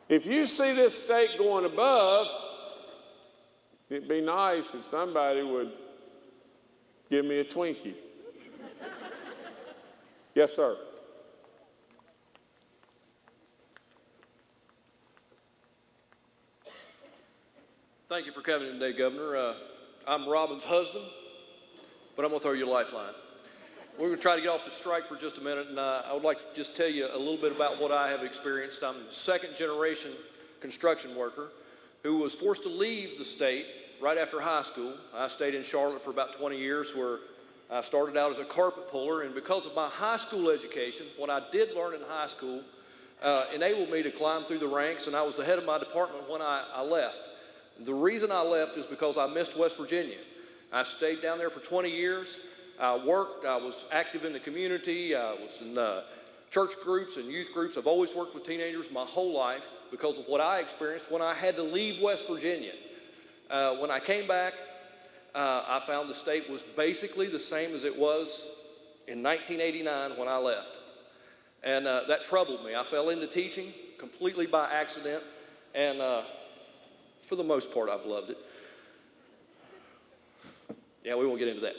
If you see this state going above, it'd be nice if somebody would give me a Twinkie. yes, sir. Thank you for coming today, Governor. Uh, I'm Robin's husband, but I'm going to throw you a lifeline. we're going to try to get off the strike for just a minute, and uh, I would like to just tell you a little bit about what I have experienced. I'm a second generation construction worker who was forced to leave the state right after high school. I stayed in Charlotte for about 20 years where I started out as a carpet puller, and because of my high school education, what I did learn in high school uh, enabled me to climb through the ranks, and I was the head of my department when I, I left. The reason I left is because I missed West Virginia. I stayed down there for 20 years. I worked, I was active in the community, I was in uh, church groups and youth groups. I've always worked with teenagers my whole life because of what I experienced when I had to leave West Virginia. Uh, when I came back, uh, I found the state was basically the same as it was in 1989 when I left. And uh, that troubled me. I fell into teaching completely by accident, and uh, for the most part, I've loved it. Yeah, we won't get into that.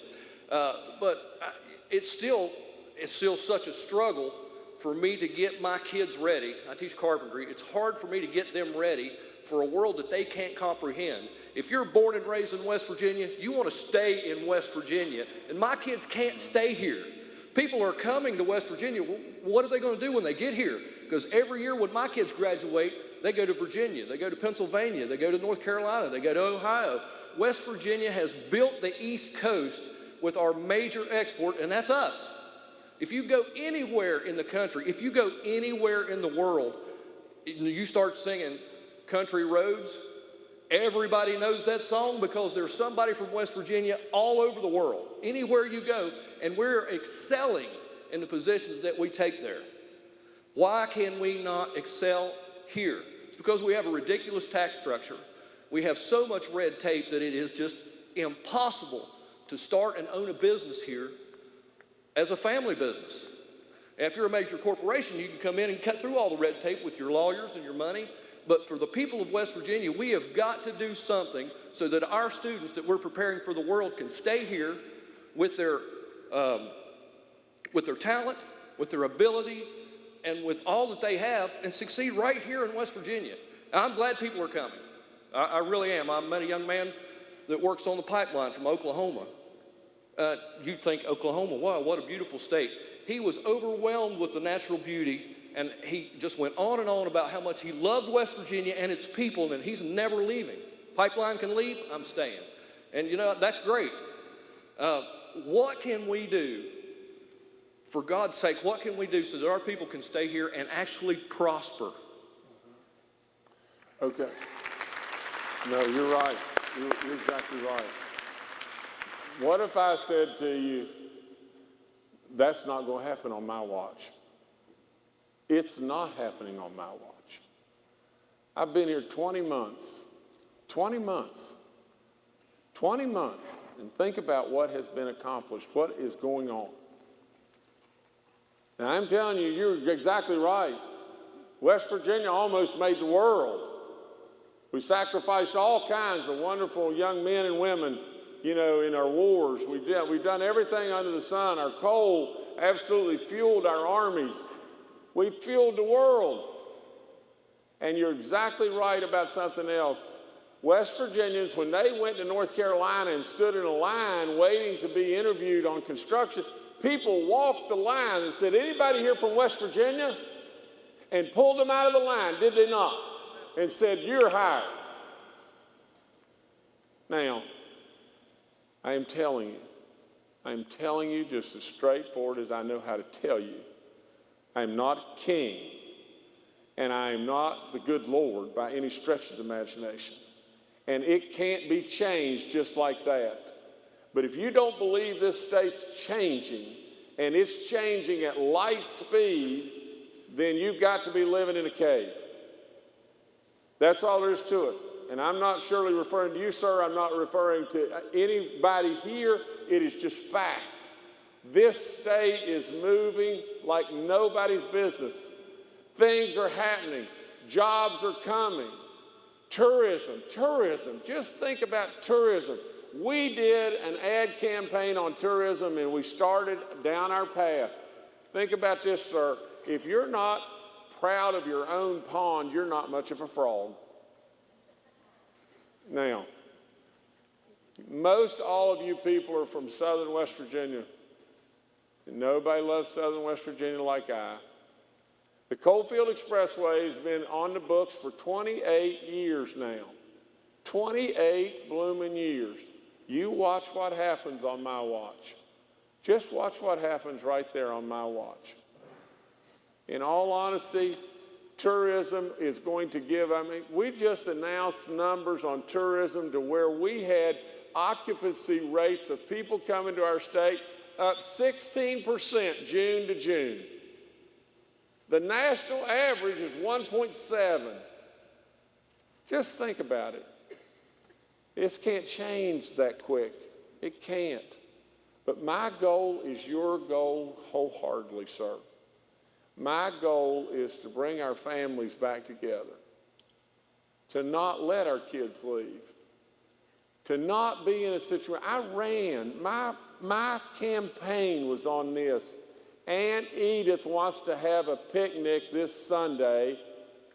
Uh, but I, it's still, it's still such a struggle for me to get my kids ready. I teach carpentry. It's hard for me to get them ready for a world that they can't comprehend. If you're born and raised in West Virginia, you want to stay in West Virginia, and my kids can't stay here. People are coming to West Virginia. What are they going to do when they get here? Because every year when my kids graduate, they go to Virginia, they go to Pennsylvania, they go to North Carolina, they go to Ohio. West Virginia has built the East Coast with our major export, and that's us. If you go anywhere in the country, if you go anywhere in the world, you start singing Country Roads, everybody knows that song because there's somebody from West Virginia all over the world, anywhere you go, and we're excelling in the positions that we take there. Why can we not excel here? It's because we have a ridiculous tax structure. We have so much red tape that it is just impossible to start and own a business here as a family business. if you're a major corporation, you can come in and cut through all the red tape with your lawyers and your money. But for the people of West Virginia, we have got to do something so that our students that we're preparing for the world can stay here with their, um, with their talent, with their ability, and with all that they have and succeed right here in West Virginia. I'm glad people are coming. I, I really am. I met a young man that works on the pipeline from Oklahoma. Uh, you'd think Oklahoma, wow, what a beautiful state. He was overwhelmed with the natural beauty, and he just went on and on about how much he loved West Virginia and its people, and he's never leaving. Pipeline can leave, I'm staying. And you know, that's great. Uh, what can we do, for God's sake, what can we do so that our people can stay here and actually prosper? Okay. No, you're right. You're, you're exactly right. What if I said to you, that's not going to happen on my watch? It's not happening on my watch. I've been here 20 months. 20 months. 20 months. And think about what has been accomplished, what is going on. Now, I'm telling you, you're exactly right. West Virginia almost made the world. We sacrificed all kinds of wonderful young men and women, you know, in our wars. We did, we've done everything under the sun. Our coal absolutely fueled our armies. We fueled the world. And you're exactly right about something else. West Virginians, when they went to North Carolina and stood in a line waiting to be interviewed on construction, people walked the line and said, anybody here from West Virginia? And pulled them out of the line, did they not? and said, You're hired. Now, I am telling you, I am telling you just as straightforward as I know how to tell you. I am not king, and I am not the good Lord by any stretch of the imagination. And it can't be changed just like that. But if you don't believe this state's changing, and it's changing at light speed, then you've got to be living in a cave. That's all there is to it. And I'm not surely referring to you, sir. I'm not referring to anybody here. It is just fact. This state is moving like nobody's business. Things are happening. Jobs are coming. Tourism, tourism. Just think about tourism. We did an ad campaign on tourism and we started down our path. Think about this, sir. If you're not proud of your own pond, you're not much of a frog. Now, most all of you people are from southern West Virginia. nobody loves Southern West Virginia like I. The Coalfield Expressway has been on the books for 28 years now. 28 blooming years. You watch what happens on my watch. Just watch what happens right there on my watch. In all honesty, tourism is going to give, I mean, we just announced numbers on tourism to where we had occupancy rates of people coming to our state up 16% June to June. The national average is 1.7. Just think about it. This can't change that quick. It can't. But my goal is your goal wholeheartedly, sir. My goal is to bring our families back together, to not let our kids leave, to not be in a situation. I ran, my, my campaign was on this. Aunt Edith wants to have a picnic this Sunday,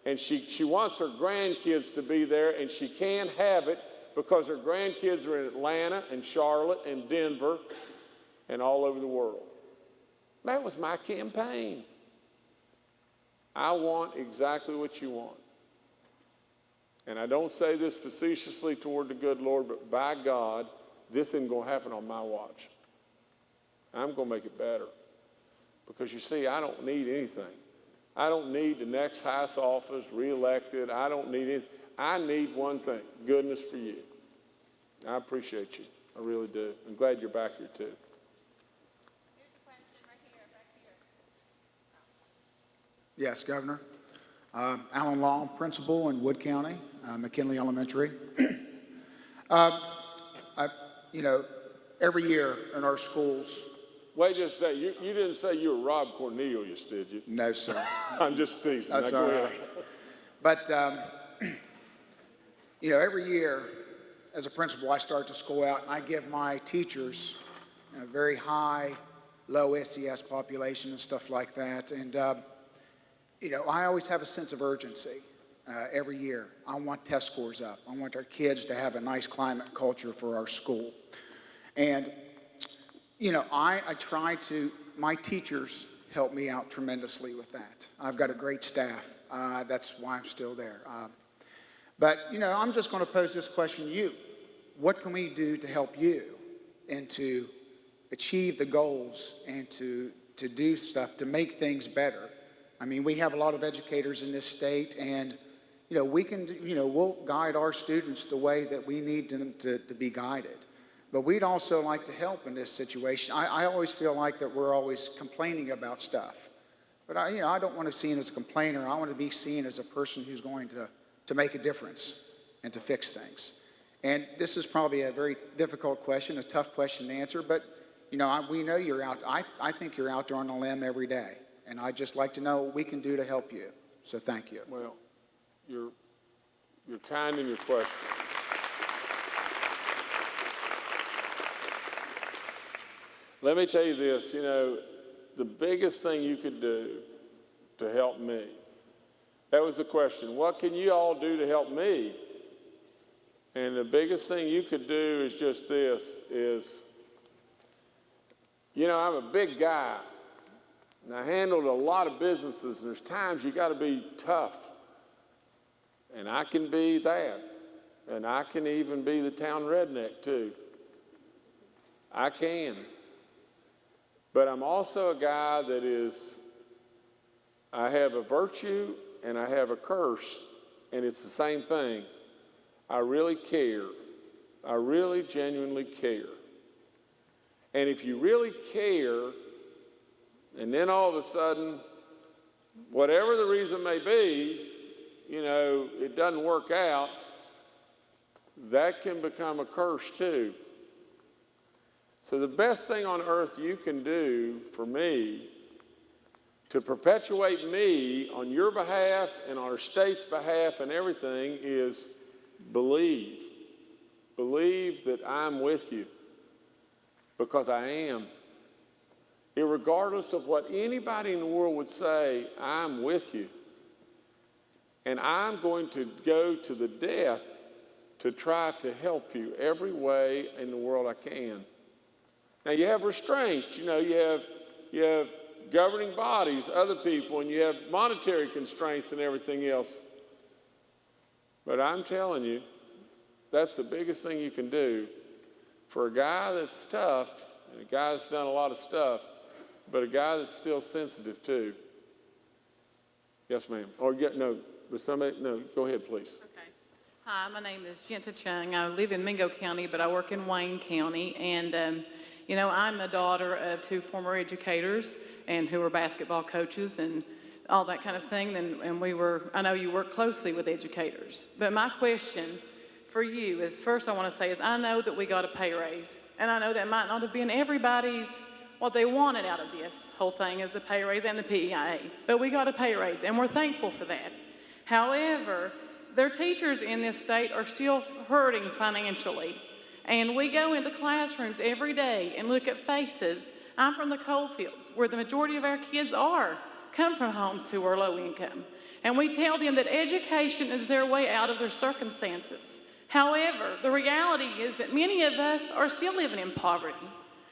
and she, she wants her grandkids to be there, and she can't have it because her grandkids are in Atlanta and Charlotte and Denver and all over the world. That was my campaign. I want exactly what you want. And I don't say this facetiously toward the good Lord, but by God, this isn't going to happen on my watch. I'm going to make it better. Because you see, I don't need anything. I don't need the next House office reelected. I don't need it. I need one thing goodness for you. I appreciate you. I really do. I'm glad you're back here, too. Yes, Governor. Uh, Alan Long, principal in Wood County, uh, McKinley Elementary. uh, I, you know, every year in our schools. Wait just a second. You, you didn't say you were Rob Cornelius, did you? No, sir. I'm just teasing. That's Now, all ahead. But, um, you know, every year as a principal, I start the school out and I give my teachers a very high, low SES population and stuff like that. And, uh, you know, I always have a sense of urgency uh, every year. I want test scores up. I want our kids to have a nice climate culture for our school. And, you know, I, I try to, my teachers help me out tremendously with that. I've got a great staff. Uh, that's why I'm still there. Uh, but, you know, I'm just going to pose this question to you. What can we do to help you and to achieve the goals and to, to do stuff to make things better? I mean, we have a lot of educators in this state, and, you know, we can, you know, we'll guide our students the way that we need them to, to be guided. But we'd also like to help in this situation. I, I always feel like that we're always complaining about stuff. But I, you know, I don't want to be seen as a complainer. I want to be seen as a person who's going to, to make a difference and to fix things. And this is probably a very difficult question, a tough question to answer, but you know, I, we know you're out. I, I think you're out there on a limb every day, and I'd just like to know what we can do to help you. So thank you. Well, you're, you're kind in your question. Let me tell you this, you know, the biggest thing you could do to help me, that was the question. What can you all do to help me? And the biggest thing you could do is just this, is, you know, I'm a big guy, and I handled a lot of businesses, and there's times you got to be tough. And I can be that. And I can even be the town redneck, too. I can. But I'm also a guy that is, I have a virtue and I have a curse, and it's the same thing. I really care. I really genuinely care. And if you really care, and then all of a sudden, whatever the reason may be, you know, it doesn't work out, that can become a curse too. So, the best thing on earth you can do for me to perpetuate me on your behalf and our state's behalf and everything is believe. Believe that I'm with you because I am. Irregardless of what anybody in the world would say, I'm with you. And I'm going to go to the death to try to help you every way in the world I can. Now, you have restraints. You know, you have you have governing bodies, other people, and you have monetary constraints and everything else. But I'm telling you, that's the biggest thing you can do for a guy that's tough and a guy that's done a lot of stuff, but a guy that's still sensitive too. Yes, ma'am. Or get no, but somebody no. Go ahead, please. Okay. Hi, my name is Jenta Chung. I live in Mingo County, but I work in Wayne County. And, um, you know, I'm a daughter of two former educators and who were basketball coaches and all that kind of thing. And, and we were, I know you work closely with educators. But my question for you is first I want to say is I know that we got a pay raise. And I know that might not have been everybody's what they wanted out of this whole thing is the pay raise and the PEIA. But we got a pay raise and we're thankful for that. However, their teachers in this state are still hurting financially. And we go into classrooms every day and look at faces. I'm from the coal fields where the majority of our kids are, come from homes who are low income. And we tell them that education is their way out of their circumstances. However, the reality is that many of us are still living in poverty.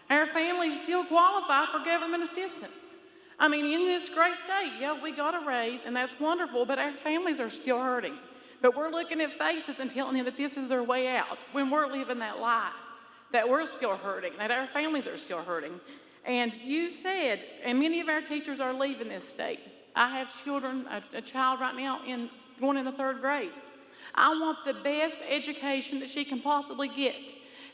Our families still qualify for government assistance. I mean, in this great state, yeah, we got a raise, and that's wonderful, but our families are still hurting. But we're looking at faces and telling them that this is their way out when we're living that lie, that we're still hurting, that our families are still hurting. And you said, and many of our teachers are leaving this state. I have children, a, a child right now in going in the third grade. I want the best education that she can possibly get.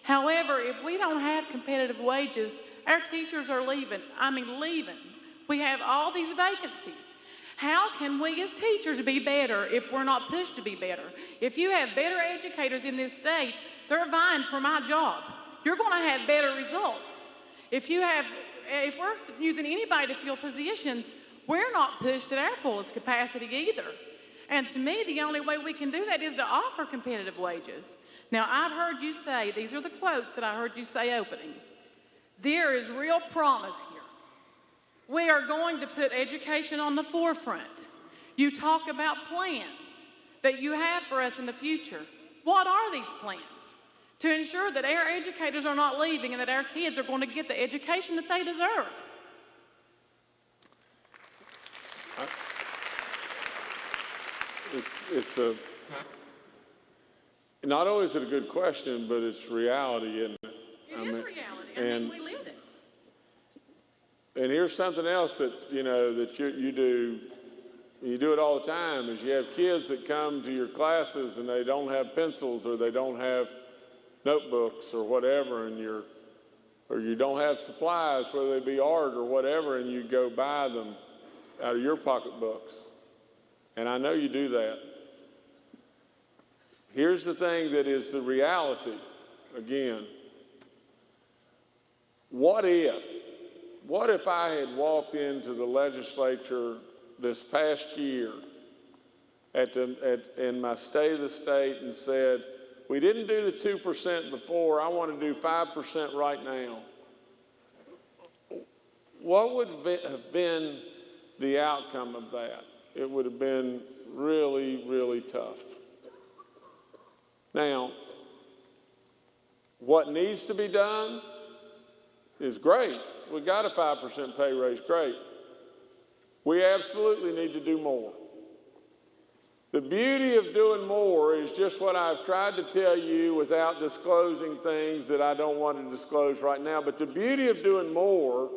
However, if we don't have competitive wages, our teachers are leaving. I mean, leaving. We have all these vacancies. How can we as teachers be better if we're not pushed to be better? If you have better educators in this state, they're vying for my job. You're going to have better results. If you have, if we're using anybody to fill positions, we're not pushed at our fullest capacity either. And to me, the only way we can do that is to offer competitive wages. Now, I've heard you say, these are the quotes that I heard you say opening. There is real promise here. We are going to put education on the forefront. You talk about plans that you have for us in the future. What are these plans? To ensure that our educators are not leaving and that our kids are going to get the education that they deserve. It's, it's a, not only is it a good question, but it's reality, isn't it? It I is mean, reality. I and- mean, we live it. And here's something else that, you know, that you, you do, you do it all the time, is you have kids that come to your classes and they don't have pencils or they don't have notebooks or whatever, and you're, or you don't have supplies, whether they be art or whatever, and you go buy them out of your pocketbooks. And I know you do that. Here's the thing that is the reality, again. What if, what if I had walked into the legislature this past year at the, at, in my state of the state and said, we didn't do the 2% before, I want to do 5% right now? What would have been the outcome of that? It would have been really, really tough. Now, what needs to be done is great. We got a 5% pay raise, great. We absolutely need to do more. The beauty of doing more is just what I've tried to tell you without disclosing things that I don't want to disclose right now. But the beauty of doing more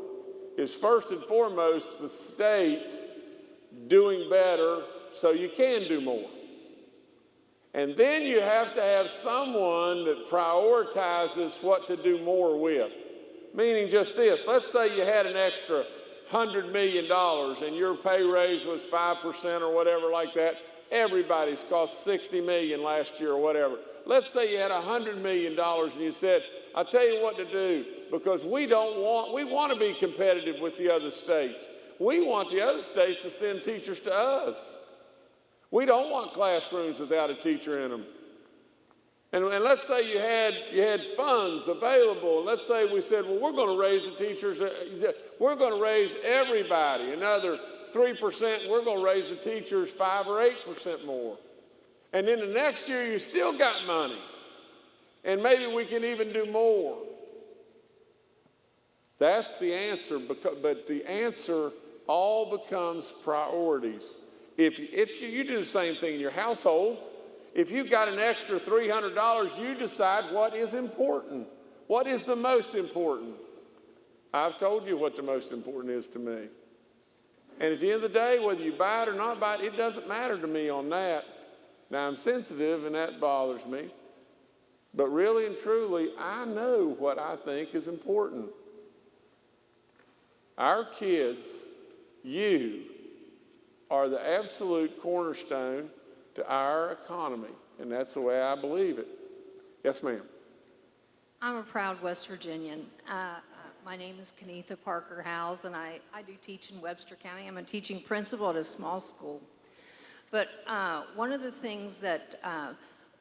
is first and foremost the state doing better so you can do more. And then you have to have someone that prioritizes what to do more with. Meaning just this, let's say you had an extra $100 million and your pay raise was 5% or whatever like that. Everybody's cost 60 million last year or whatever. Let's say you had $100 million and you said, I'll tell you what to do because we don't want, we want to be competitive with the other states. We want the other states to send teachers to us. We don't want classrooms without a teacher in them. And, and, let's say you had, you had funds available. Let's say we said, well, we're going to raise the teachers, uh, we're going to raise everybody another 3%. We're going to raise the teachers 5 or 8% more. And then the next year, you still got money. And maybe we can even do more. That's the answer, but the answer all becomes priorities. If, if you, you do the same thing in your households, if you've got an extra $300, you decide what is important. What is the most important? I've told you what the most important is to me. And at the end of the day, whether you buy it or not buy it, it doesn't matter to me on that. Now, I'm sensitive and that bothers me. But really and truly, I know what I think is important. Our kids, you, are the absolute cornerstone to our economy, and that's the way I believe it. Yes, ma'am. I'm a proud West Virginian. Uh, my name is Kenetha Parker Howes, and I, I do teach in Webster County. I'm a teaching principal at a small school. But uh, one of the things that uh,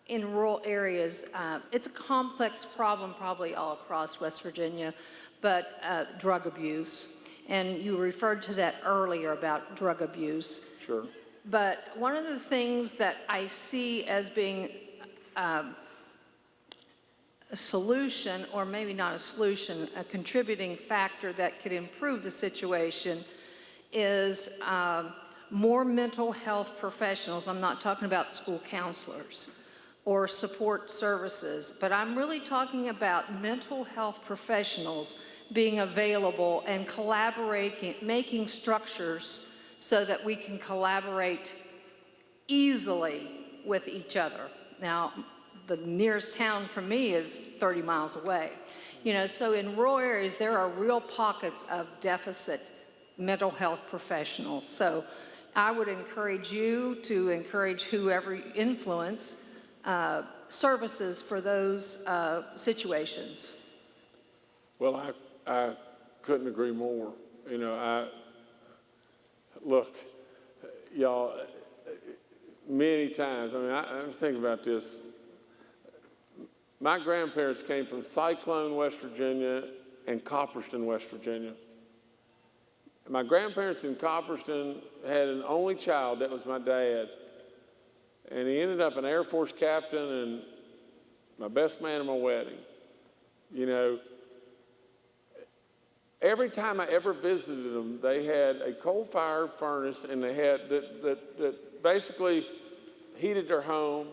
in rural areas, uh, it's a complex problem probably all across West Virginia, but uh, drug abuse. And you referred to that earlier about drug abuse. Sure. But one of the things that I see as being um, a solution, or maybe not a solution, a contributing factor that could improve the situation is um, more mental health professionals. I'm not talking about school counselors or support services, but I'm really talking about mental health professionals being available and collaborating, making structures so that we can collaborate easily with each other. Now, the nearest town from me is 30 miles away. You know, so in rural areas, there are real pockets of deficit mental health professionals. So I would encourage you to encourage whoever influence uh, services for those uh, situations. Well, I, I couldn't agree more. You know, I, look, y'all, many times, I mean, I, I'm thinking about this. My grandparents came from Cyclone, West Virginia, and Copperston, West Virginia. My grandparents in Copperston had an only child, that was my dad. And he ended up an Air Force captain and my best man at my wedding. You know, every time I ever visited them, they had a coal-fired furnace and they had that, that, that basically heated their home.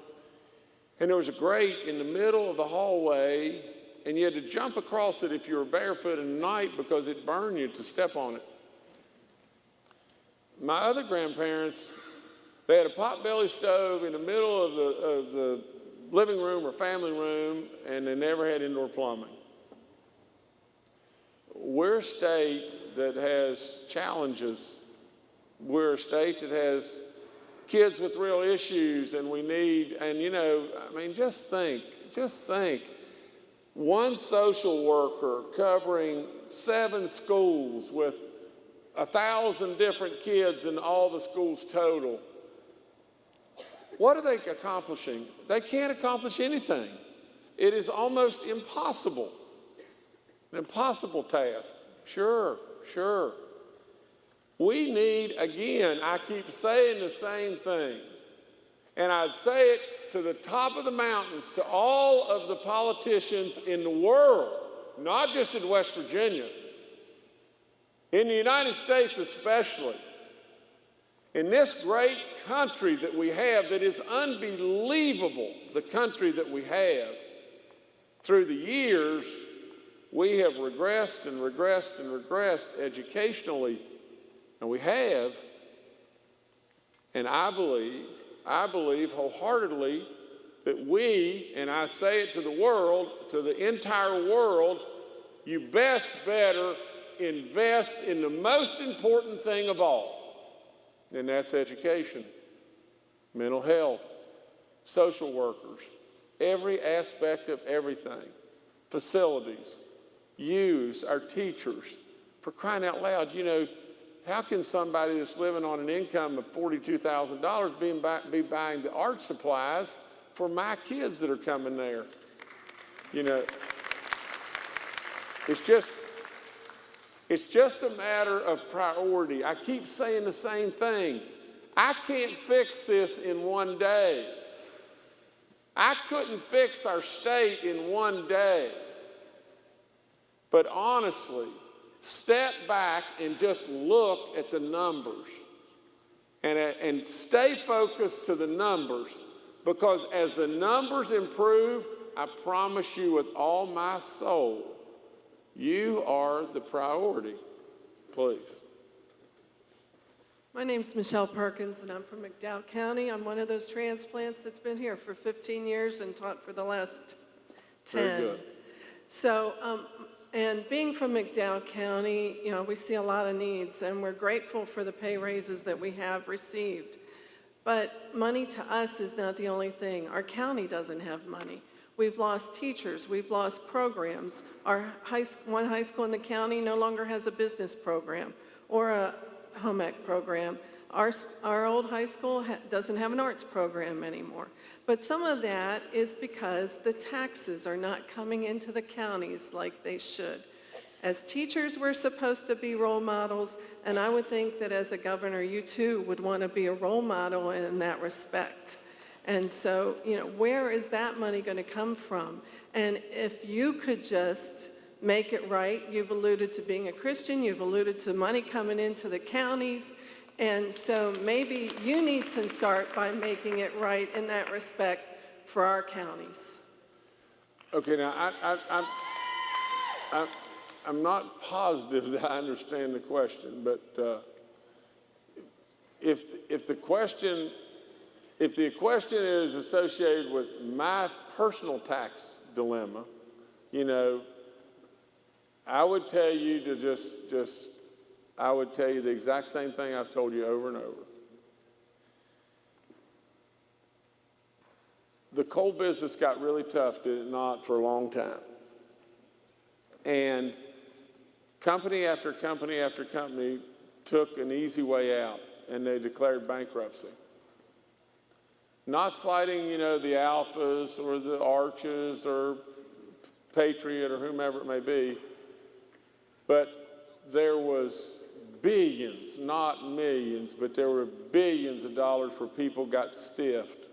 And there was a grate in the middle of the hallway, and you had to jump across it if you were barefoot at night because it burned you to step on it. My other grandparents, they had a potbelly stove in the middle of the, of the living room or family room, and they never had indoor plumbing. We're a state that has challenges. We're a state that has kids with real issues, and we need, and you know, I mean, just think, just think. One social worker covering seven schools with a thousand different kids in all the schools total. What are they accomplishing? They can't accomplish anything. It is almost impossible. An impossible task. Sure, sure. We need, again, I keep saying the same thing, and I'd say it to the top of the mountains to all of the politicians in the world, not just in West Virginia, in the United States especially. In this great country that we have, that is unbelievable, the country that we have, through the years, we have regressed and regressed and regressed educationally, and we have. And I believe, I believe wholeheartedly that we, and I say it to the world, to the entire world, you best better invest in the most important thing of all, and that's education, mental health, social workers, every aspect of everything, facilities, use our teachers. For crying out loud, you know, how can somebody that's living on an income of $42,000 be, be buying the art supplies for my kids that are coming there? You know, it's just, it's just a matter of priority. I keep saying the same thing. I can't fix this in one day. I couldn't fix our state in one day. But honestly, step back and just look at the numbers and, and stay focused to the numbers because as the numbers improve, I promise you with all my soul, you are the priority. Please. My name's Michelle Perkins, and I'm from McDowell County. I'm one of those transplants that's been here for 15 years and taught for the last 10. Very good. So, um, and being from McDowell County, you know, we see a lot of needs, and we're grateful for the pay raises that we have received. But money to us is not the only thing. Our county doesn't have money. We've lost teachers, we've lost programs. Our high, one high school in the county no longer has a business program or a home ec program. Our, our old high school ha- doesn't have an arts program anymore. But some of that is because the taxes are not coming into the counties like they should. As teachers, we're supposed to be role models, and I would think that as a governor, you too would want to be a role model in that respect. And so, you know, where is that money going to come from? And if you could just make it right, you've alluded to being a Christian, you've alluded to money coming into the counties, and so maybe you need to start by making it right in that respect for our counties. Okay, now, I, I, I'm, I'm, I'm not positive that I understand the question, but uh, if, if the question, if the question is associated with my personal tax dilemma, you know, I would tell you to just, just, I would tell you the exact same thing I've told you over and over. The coal business got really tough, did it not, for a long time. And company after company after company took an easy way out and they declared bankruptcy. Not slighting, you know, the Alphas or the Arches or Patriot or whomever it may be, but there was billions, not millions, but there were billions of dollars for people got stiffed.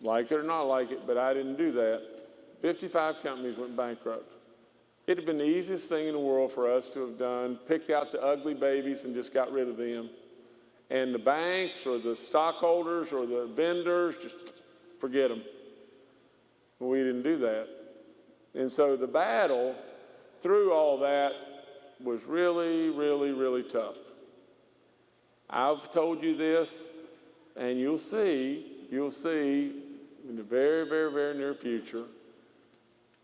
Like it or not like it, but I didn't do that. 55 companies went bankrupt. It'd have been the easiest thing in the world for us to have done, picked out the ugly babies and just got rid of them. And the banks or the stockholders or the vendors, just forget them. We didn't do that. And so the battle through all that was really, really, really tough. I've told you this, and you'll see, you'll see in the very, very, very near future,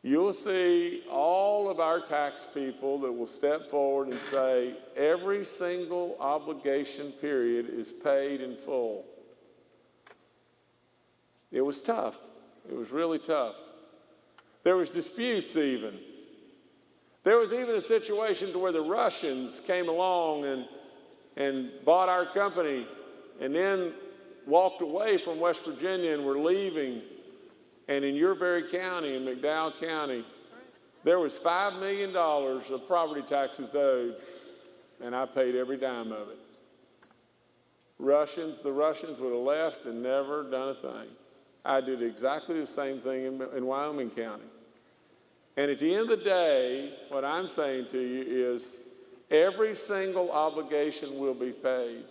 you'll see all of our tax people that will step forward and say every single obligation period is paid in full. It was tough. It was really tough. There was disputes even. There was even a situation to where the Russians came along and, and bought our company and then walked away from West Virginia and were leaving. And in your very county, in McDowell County, there was $5 million of property taxes owed, and I paid every dime of it. Russians, the Russians would have left and never done a thing. I did exactly the same thing in, in Wyoming County. And at the end of the day, what I'm saying to you is every single obligation will be paid.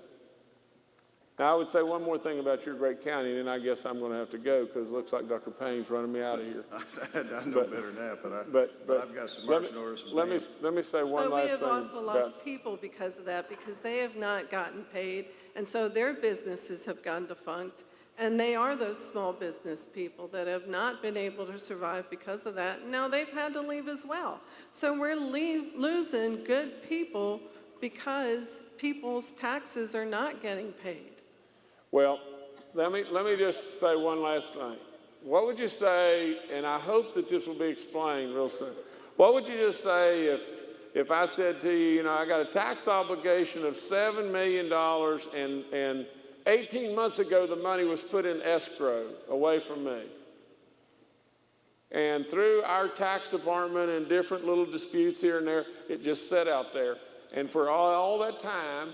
Now, I would say one more thing about your great county, and then I guess I'm going to have to go because it looks like Dr. Paine's running me out of here. I know better than that, but I, But, but I've got some let me- marching orders. Let me, let me say one But we have thing. also about- lost people because of that, because they have not gotten paid, and so their businesses have gone defunct. And they are those small business people that have not been able to survive because of that. Now they've had to leave as well. So we're losing good people because people's taxes are not getting paid. Well, let me, let me just say one last thing. What would you say, and I hope that this will be explained real soon, what would you just say if, if I said to you, you know, I got a tax obligation of $7 million and, and 18 months ago the money was put in escrow away from me? And through our tax department and different little disputes here and there, it just sat out there. And for all, all that time,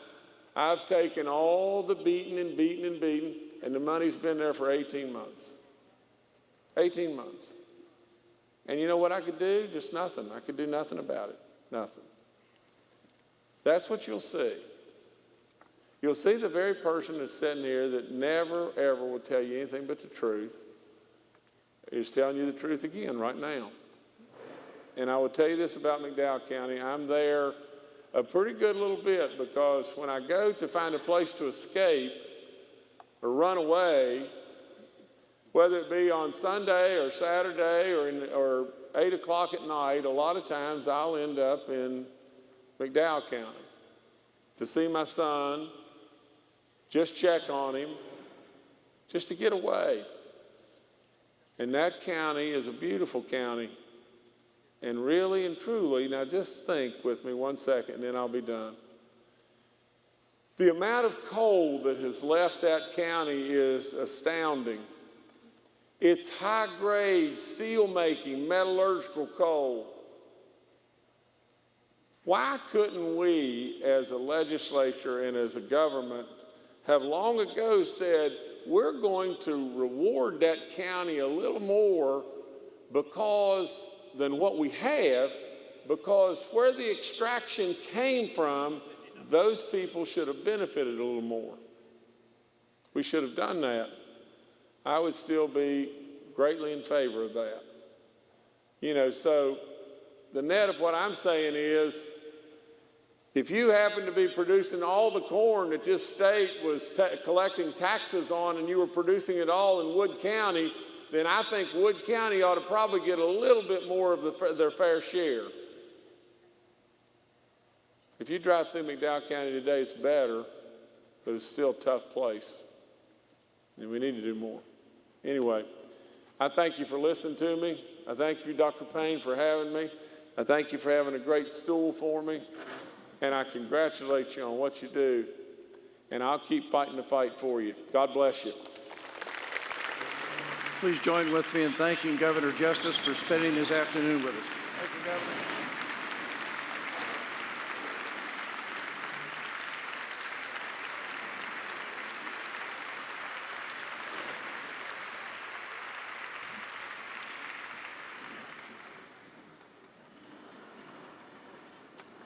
I've taken all the beating and beating and beating, and the money's been there for 18 months. 18 months. And you know what I could do? Just nothing. I could do nothing about it. Nothing. That's what you'll see. You'll see the very person that's sitting here that never, ever will tell you anything but the truth is telling you the truth again right now. And I will tell you this about McDowell County. I'm there a pretty good little bit because when I go to find a place to escape or run away, whether it be on Sunday or Saturday or, in, or 8 o'clock at night, a lot of times I'll end up in McDowell County to see my son, just check on him, just to get away. And that county is a beautiful county. And really and truly, now just think with me one second and then I'll be done. The amount of coal that has left that county is astounding. It's high grade steel making metallurgical coal. Why couldn't we, as a legislature and as a government, have long ago said, we're going to reward that county a little more because than what we have, because where the extraction came from, those people should have benefited a little more. We should have done that. I would still be greatly in favor of that. You know, so the net of what I'm saying is if you happen to be producing all the corn that this state was ta collecting taxes on and you were producing it all in Wood County, then I think Wood County ought to probably get a little bit more of the, their fair share. If you drive through McDowell County today, it's better, but it's still a tough place. And we need to do more. Anyway, I thank you for listening to me. I thank you, Dr. Paine, for having me. I thank you for having a great stool for me. And I congratulate you on what you do. And I'll keep fighting the fight for you. God bless you. Please join with me in thanking Governor Justice for spending this afternoon with us. Thank you, Governor.